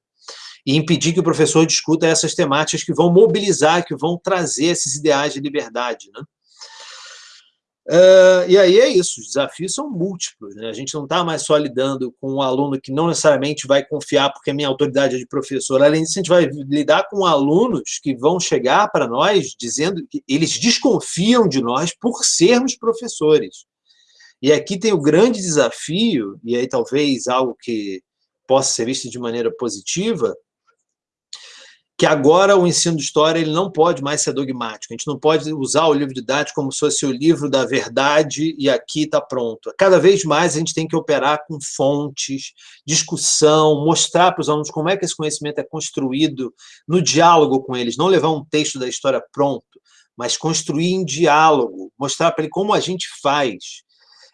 e impedir que o professor discuta essas temáticas que vão mobilizar, que vão trazer esses ideais de liberdade. Né? Uh, e aí é isso, os desafios são múltiplos. Né? A gente não está mais só lidando com um aluno que não necessariamente vai confiar porque a minha autoridade é de professor. Além disso, a gente vai lidar com alunos que vão chegar para nós dizendo que eles desconfiam de nós por sermos professores. E aqui tem o grande desafio, e aí talvez algo que possa ser visto de maneira positiva, que agora o ensino de história ele não pode mais ser dogmático. A gente não pode usar o livro didático como se fosse o livro da verdade e aqui está pronto. Cada vez mais a gente tem que operar com fontes, discussão, mostrar para os alunos como é que esse conhecimento é construído no diálogo com eles, não levar um texto da história pronto, mas construir em diálogo, mostrar para ele como a gente faz.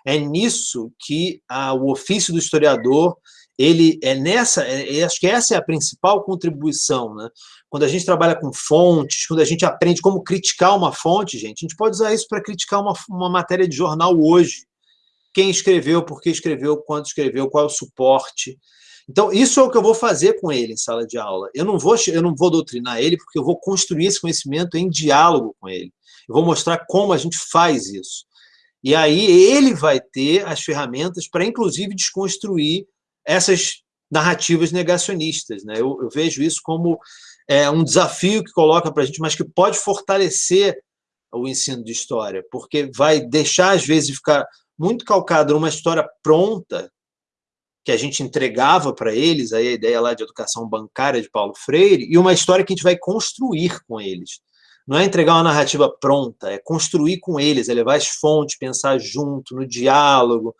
É nisso que a, o ofício do historiador ele é nessa, é, acho que essa é a principal contribuição, né? Quando a gente trabalha com fontes, quando a gente aprende como criticar uma fonte, gente, a gente pode usar isso para criticar uma, uma matéria de jornal hoje. Quem escreveu, por que escreveu, quando escreveu, qual é o suporte. Então, isso é o que eu vou fazer com ele em sala de aula. Eu não vou, eu não vou doutrinar ele, porque eu vou construir esse conhecimento em diálogo com ele. Eu vou mostrar como a gente faz isso. E aí ele vai ter as ferramentas para, inclusive, desconstruir essas narrativas negacionistas. Né? Eu, eu vejo isso como é, um desafio que coloca para a gente, mas que pode fortalecer o ensino de história, porque vai deixar, às vezes, ficar muito calcado numa história pronta, que a gente entregava para eles, aí a ideia lá de educação bancária de Paulo Freire, e uma história que a gente vai construir com eles. Não é entregar uma narrativa pronta, é construir com eles, é levar as fontes, pensar junto, no diálogo,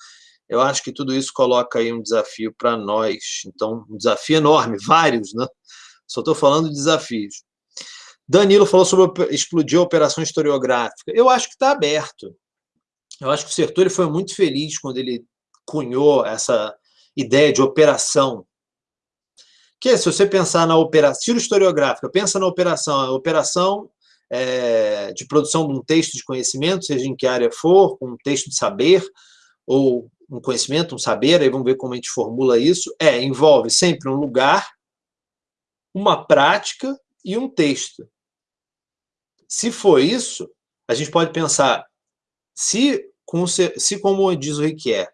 eu acho que tudo isso coloca aí um desafio para nós. Então, um desafio enorme, vários, né? Só estou falando de desafios. Danilo falou sobre explodir a operação historiográfica. Eu acho que está aberto. Eu acho que o Sertori foi muito feliz quando ele cunhou essa ideia de operação. Que se você pensar na operação, tiro historiográfica, pensa na operação, a operação é, de produção de um texto de conhecimento, seja em que área for, um texto de saber, ou um conhecimento, um saber, aí vamos ver como a gente formula isso, é, envolve sempre um lugar, uma prática e um texto. Se for isso, a gente pode pensar, se, se como diz o Riquier,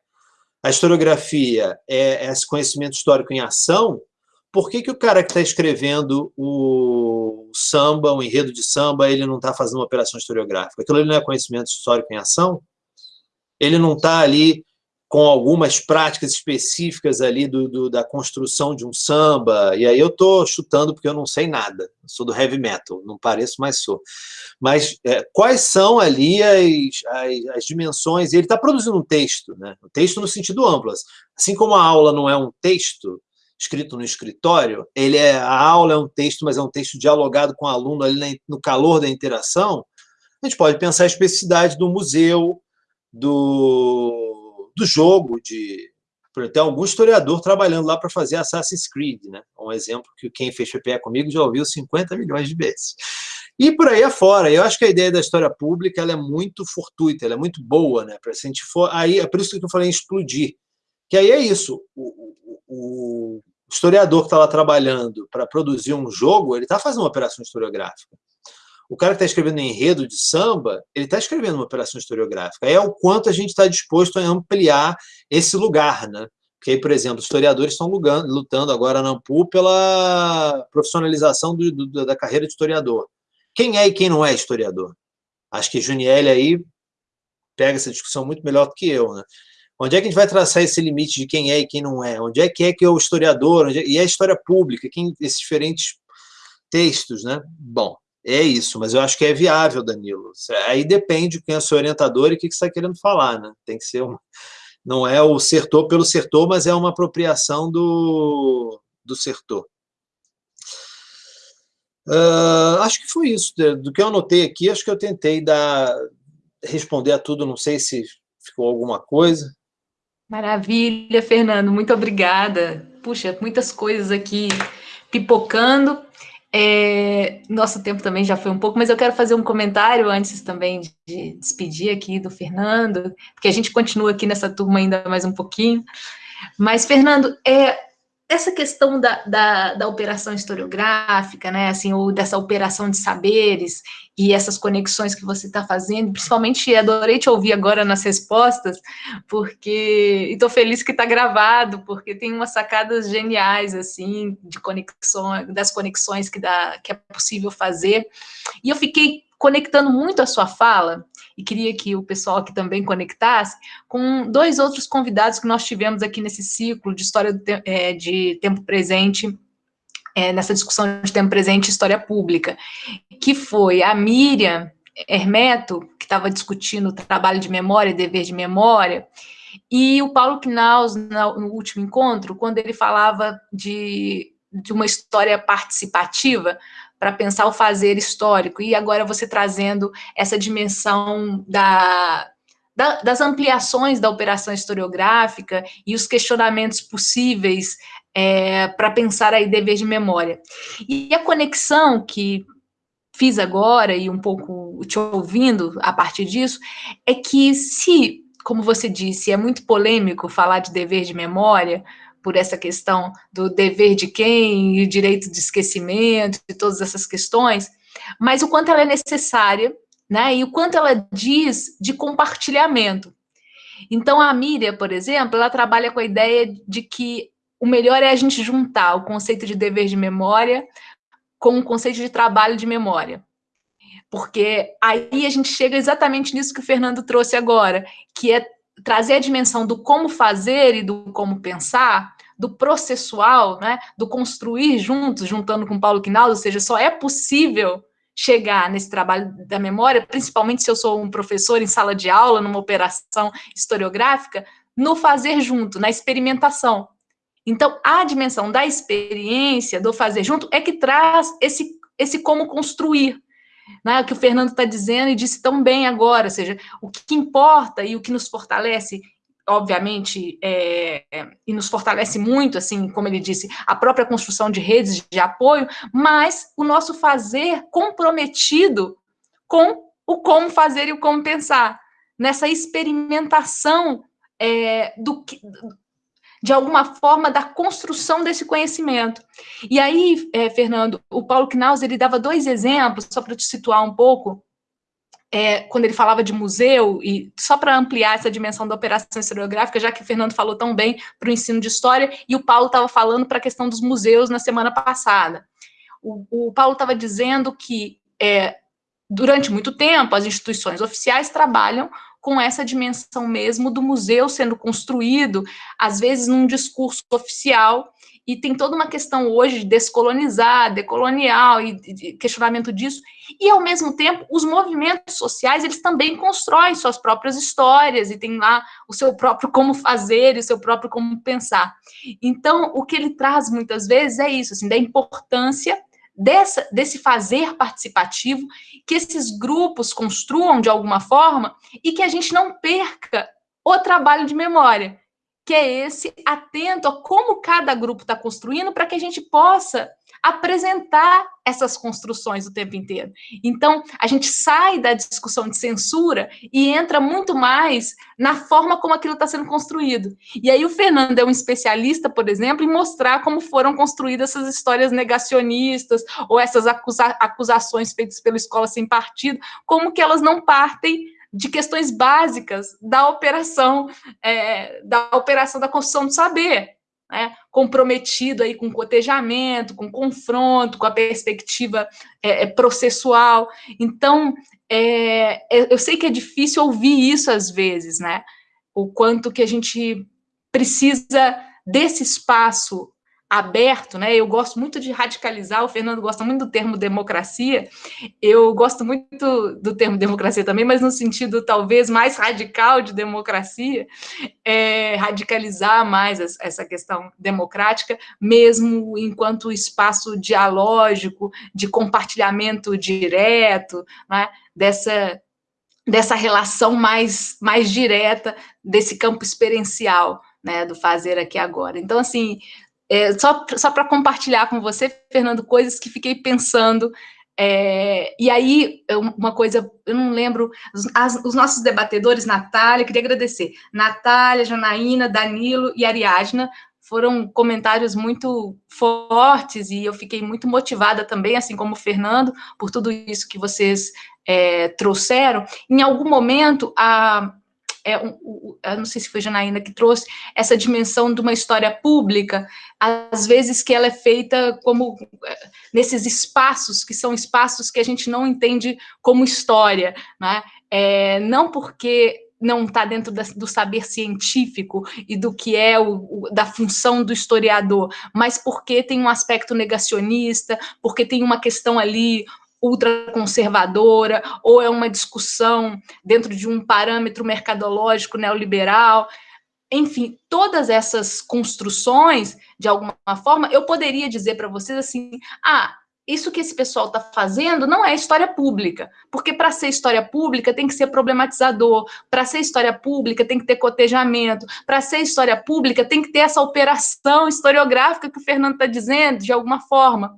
a historiografia é esse conhecimento histórico em ação, por que, que o cara que está escrevendo o samba, o enredo de samba, ele não está fazendo uma operação historiográfica? Aquilo ali não é conhecimento histórico em ação? Ele não está ali com algumas práticas específicas ali do, do, da construção de um samba, e aí eu estou chutando porque eu não sei nada, sou do heavy metal, não pareço, mas sou. Mas é, quais são ali as, as, as dimensões, ele está produzindo um texto, né? um texto no sentido amplo, assim como a aula não é um texto escrito no escritório, ele é, a aula é um texto, mas é um texto dialogado com o aluno ali no calor da interação, a gente pode pensar a especificidade do museu, do do jogo, de tem algum historiador trabalhando lá para fazer Assassin's Creed, né? Um exemplo que quem fez PPE comigo já ouviu 50 milhões de vezes. E por aí afora, eu acho que a ideia da história pública ela é muito fortuita, ela é muito boa, né? Para se a gente for, aí é por isso que eu falei em explodir, que aí é isso. O, o, o historiador que está lá trabalhando para produzir um jogo, ele está fazendo uma operação historiográfica. O cara que está escrevendo enredo de samba, ele está escrevendo uma operação historiográfica. É o quanto a gente está disposto a ampliar esse lugar, né? Porque aí, por exemplo, historiadores estão lutando agora na AMPU pela profissionalização do, do, da carreira de historiador. Quem é e quem não é historiador? Acho que Juniel aí pega essa discussão muito melhor do que eu, né? Onde é que a gente vai traçar esse limite de quem é e quem não é? Onde é que é que é o historiador? É... E a história pública? Quem, esses diferentes textos, né? Bom, é isso, mas eu acho que é viável, Danilo. Aí depende de quem é seu orientador e o que você está querendo falar, né? Tem que ser não é o sertor pelo sertor, mas é uma apropriação do, do sertor. Uh, acho que foi isso. Do que eu anotei aqui, acho que eu tentei dar, responder a tudo, não sei se ficou alguma coisa. Maravilha, Fernando, muito obrigada. Puxa, muitas coisas aqui pipocando. É, nosso tempo também já foi um pouco, mas eu quero fazer um comentário antes também de despedir aqui do Fernando, porque a gente continua aqui nessa turma ainda mais um pouquinho. Mas, Fernando, é, essa questão da, da, da, operação historiográfica, né, assim, ou dessa operação de saberes e essas conexões que você está fazendo, principalmente adorei te ouvir agora nas respostas, porque estou feliz que está gravado, porque tem umas sacadas geniais, assim, de conexão, das conexões que, dá, que é possível fazer, e eu fiquei conectando muito a sua fala, e queria que o pessoal aqui também conectasse, com dois outros convidados que nós tivemos aqui nesse ciclo de história te é, de tempo presente, é, nessa discussão de tempo presente e história pública, que foi a Miriam Hermeto, que estava discutindo o trabalho de memória dever de memória, e o Paulo Knaus, no último encontro, quando ele falava de, de uma história participativa, para pensar o fazer histórico, e agora você trazendo essa dimensão da, da, das ampliações da operação historiográfica e os questionamentos possíveis é, para pensar aí dever de memória. E a conexão que fiz agora, e um pouco te ouvindo a partir disso, é que se, como você disse, é muito polêmico falar de dever de memória, por essa questão do dever de quem e direito de esquecimento e todas essas questões, mas o quanto ela é necessária, né, e o quanto ela diz de compartilhamento. Então, a Miriam, por exemplo, ela trabalha com a ideia de que o melhor é a gente juntar o conceito de dever de memória com o conceito de trabalho de memória. Porque aí a gente chega exatamente nisso que o Fernando trouxe agora, que é trazer a dimensão do como fazer e do como pensar, do processual, né, do construir juntos, juntando com Paulo Quinaldo, ou seja, só é possível chegar nesse trabalho da memória, principalmente se eu sou um professor em sala de aula, numa operação historiográfica, no fazer junto, na experimentação. Então, a dimensão da experiência, do fazer junto, é que traz esse, esse como construir, né, o que o Fernando está dizendo e disse tão bem agora, ou seja, o que importa e o que nos fortalece, obviamente, é, e nos fortalece muito, assim, como ele disse, a própria construção de redes de apoio, mas o nosso fazer comprometido com o como fazer e o como pensar, nessa experimentação é, do, de alguma forma, da construção desse conhecimento. E aí, é, Fernando, o Paulo Knaus, ele dava dois exemplos, só para te situar um pouco, é, quando ele falava de museu, e só para ampliar essa dimensão da operação historiográfica, já que o Fernando falou tão bem para o ensino de história, e o Paulo estava falando para a questão dos museus na semana passada. O, o Paulo estava dizendo que, é, durante muito tempo, as instituições oficiais trabalham com essa dimensão mesmo do museu sendo construído, às vezes num discurso oficial, e tem toda uma questão hoje de descolonizar, decolonial, e, e questionamento disso, e ao mesmo tempo, os movimentos sociais, eles também constroem suas próprias histórias, e tem lá o seu próprio como fazer, e o seu próprio como pensar. Então, o que ele traz muitas vezes é isso, assim, da importância dessa, desse fazer participativo, que esses grupos construam de alguma forma e que a gente não perca o trabalho de memória, que é esse atento a como cada grupo está construindo para que a gente possa apresentar essas construções o tempo inteiro. Então, a gente sai da discussão de censura e entra muito mais na forma como aquilo está sendo construído. E aí o Fernando é um especialista, por exemplo, em mostrar como foram construídas essas histórias negacionistas ou essas acusa acusações feitas pela escola sem partido, como que elas não partem de questões básicas da operação, é, da operação da construção do saber, né? comprometido aí com cotejamento, com confronto, com a perspectiva é, é processual. Então, é, é, eu sei que é difícil ouvir isso às vezes, né? O quanto que a gente precisa desse espaço aberto, né? Eu gosto muito de radicalizar, o Fernando gosta muito do termo democracia, eu gosto muito do termo democracia também, mas no sentido talvez mais radical de democracia, é, radicalizar mais essa questão democrática, mesmo enquanto espaço dialógico, de compartilhamento direto, né? dessa, dessa relação mais, mais direta desse campo experiencial, né, do fazer aqui agora. Então, assim, é, só só para compartilhar com você, Fernando, coisas que fiquei pensando. É, e aí, uma coisa, eu não lembro, as, os nossos debatedores, Natália, queria agradecer, Natália, Janaína, Danilo e Ariadna, foram comentários muito fortes e eu fiquei muito motivada também, assim como o Fernando, por tudo isso que vocês é, trouxeram. Em algum momento, a, é, um, eu não sei se foi Janaína que trouxe, essa dimensão de uma história pública, às vezes que ela é feita como é, nesses espaços, que são espaços que a gente não entende como história, né? É, não porque não está dentro da, do saber científico e do que é o, o, da função do historiador, mas porque tem um aspecto negacionista, porque tem uma questão ali ultraconservadora, ou é uma discussão dentro de um parâmetro mercadológico neoliberal. Enfim, todas essas construções, de alguma forma, eu poderia dizer para vocês assim, ah, isso que esse pessoal está fazendo não é história pública, porque para ser história pública tem que ser problematizador, para ser história pública tem que ter cotejamento, para ser história pública tem que ter essa operação historiográfica que o Fernando está dizendo, de alguma forma.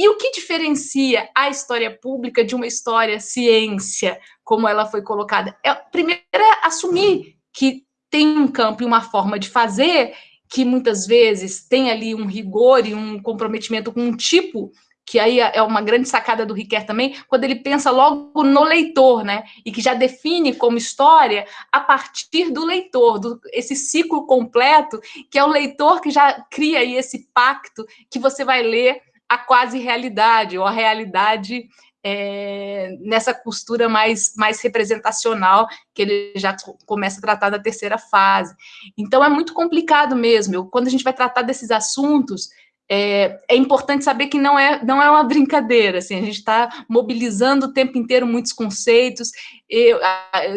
E o que diferencia a história pública de uma história ciência, como ela foi colocada? É, primeiro, é assumir que tem um campo e uma forma de fazer que muitas vezes tem ali um rigor e um comprometimento com um tipo que aí é uma grande sacada do Riquet também, quando ele pensa logo no leitor, né? E que já define como história a partir do leitor, do, esse ciclo completo, que é o leitor que já cria aí esse pacto que você vai ler a quase realidade, ou a realidade é, nessa costura mais, mais representacional, que ele já começa a tratar da terceira fase. Então, é muito complicado mesmo. Eu, quando a gente vai tratar desses assuntos, é, é, importante saber que não é, não é uma brincadeira, assim, a gente está mobilizando o tempo inteiro muitos conceitos, eu,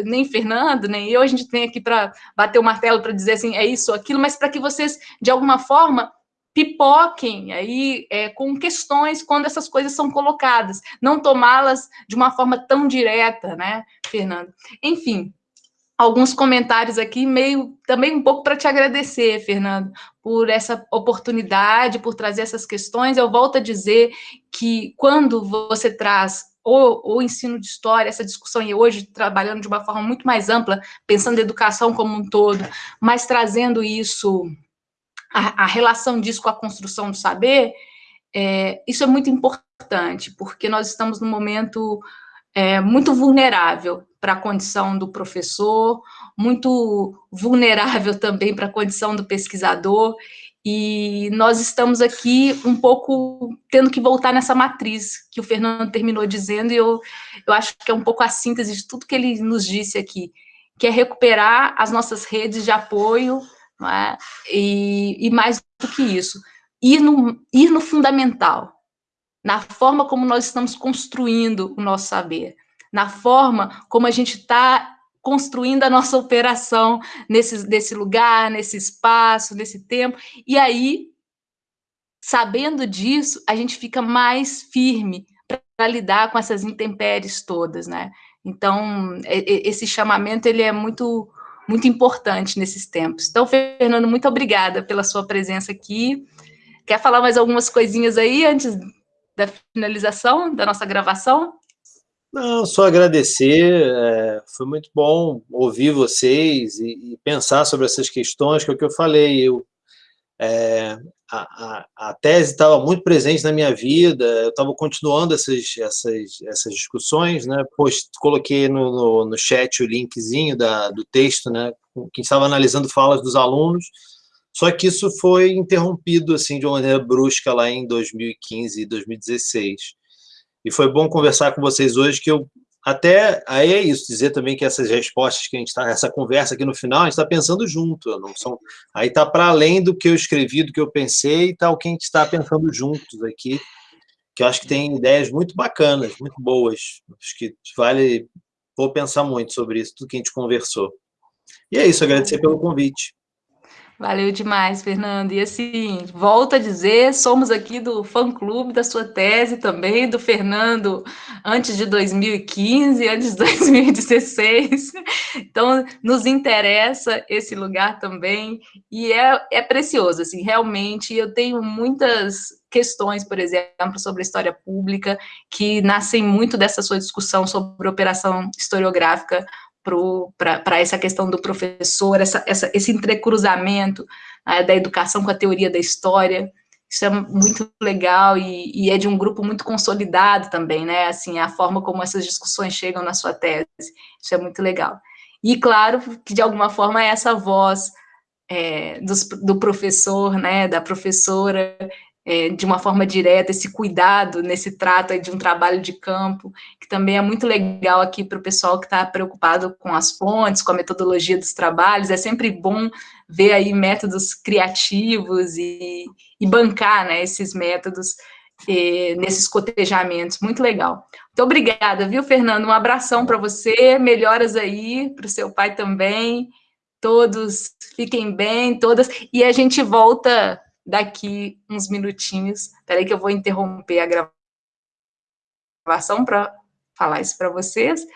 nem Fernando, nem eu, a gente tem aqui para bater o martelo para dizer assim, é isso aquilo, mas para que vocês, de alguma forma, pipoquem aí é, com questões quando essas coisas são colocadas, não tomá-las de uma forma tão direta, né, Fernando? Enfim, alguns comentários aqui, meio também um pouco para te agradecer, Fernando, por essa oportunidade, por trazer essas questões. Eu volto a dizer que quando você traz o, o ensino de história, essa discussão, e hoje trabalhando de uma forma muito mais ampla, pensando em educação como um todo, mas trazendo isso, a, a relação disso com a construção do saber, é, isso é muito importante, porque nós estamos num momento é, muito vulnerável para a condição do professor, muito vulnerável também para a condição do pesquisador, e nós estamos aqui um pouco tendo que voltar nessa matriz que o Fernando terminou dizendo, e eu, eu acho que é um pouco a síntese de tudo que ele nos disse aqui, que é recuperar as nossas redes de apoio, é? e, e mais do que isso, ir no, ir no fundamental, na forma como nós estamos construindo o nosso saber na forma como a gente está construindo a nossa operação nesse, nesse lugar, nesse espaço, nesse tempo. E aí, sabendo disso, a gente fica mais firme para lidar com essas intempéries todas, né? Então, esse chamamento ele é muito muito importante nesses tempos. Então, Fernando, muito obrigada pela sua presença aqui. Quer falar mais algumas coisinhas aí antes da finalização da nossa gravação? Não, só agradecer, é, foi muito bom ouvir vocês e, e, pensar sobre essas questões, que é o que eu falei, eu, é, a, a, a, tese estava muito presente na minha vida, eu estava continuando essas, essas, essas discussões, né, pois coloquei no, no, no chat o linkzinho da, do texto, né, que estava analisando falas dos alunos, só que isso foi interrompido, assim, de uma maneira brusca lá em 2015 e 2016. E foi bom conversar com vocês hoje, que eu até aí é isso, dizer também que essas respostas que a gente está, essa conversa aqui no final, a gente está pensando junto, não são, aí está para além do que eu escrevi, do que eu pensei, e tal tá que a gente está pensando juntos aqui, que eu acho que tem ideias muito bacanas, muito boas, acho que vale, vou pensar muito sobre isso, tudo que a gente conversou. E é isso, agradecer pelo convite. Valeu demais, Fernando. E assim, volto a dizer, somos aqui do fã-clube da sua tese também, do Fernando, antes de 2015, antes de 2016. Então, nos interessa esse lugar também, e é, é precioso, assim, realmente, eu tenho muitas questões, por exemplo, sobre a história pública, que nascem muito dessa sua discussão sobre operação historiográfica para essa questão do professor, essa, essa, esse entrecruzamento né, da educação com a teoria da história, isso é muito legal e, e, é de um grupo muito consolidado também, né, assim, a forma como essas discussões chegam na sua tese, isso é muito legal. E, claro, que de alguma forma essa voz é, dos, do professor, né, da professora, é, de uma forma direta, esse cuidado nesse trato de um trabalho de campo, que também é muito legal aqui para o pessoal que está preocupado com as fontes, com a metodologia dos trabalhos, é sempre bom ver aí métodos criativos e, e bancar né, esses métodos é, nesses cotejamentos, muito legal. Muito obrigada, viu, Fernando? Um abração para você, melhoras aí, para o seu pai também, todos fiquem bem, todas, e a gente volta daqui uns minutinhos. Espera que eu vou interromper a gravação para falar isso para vocês.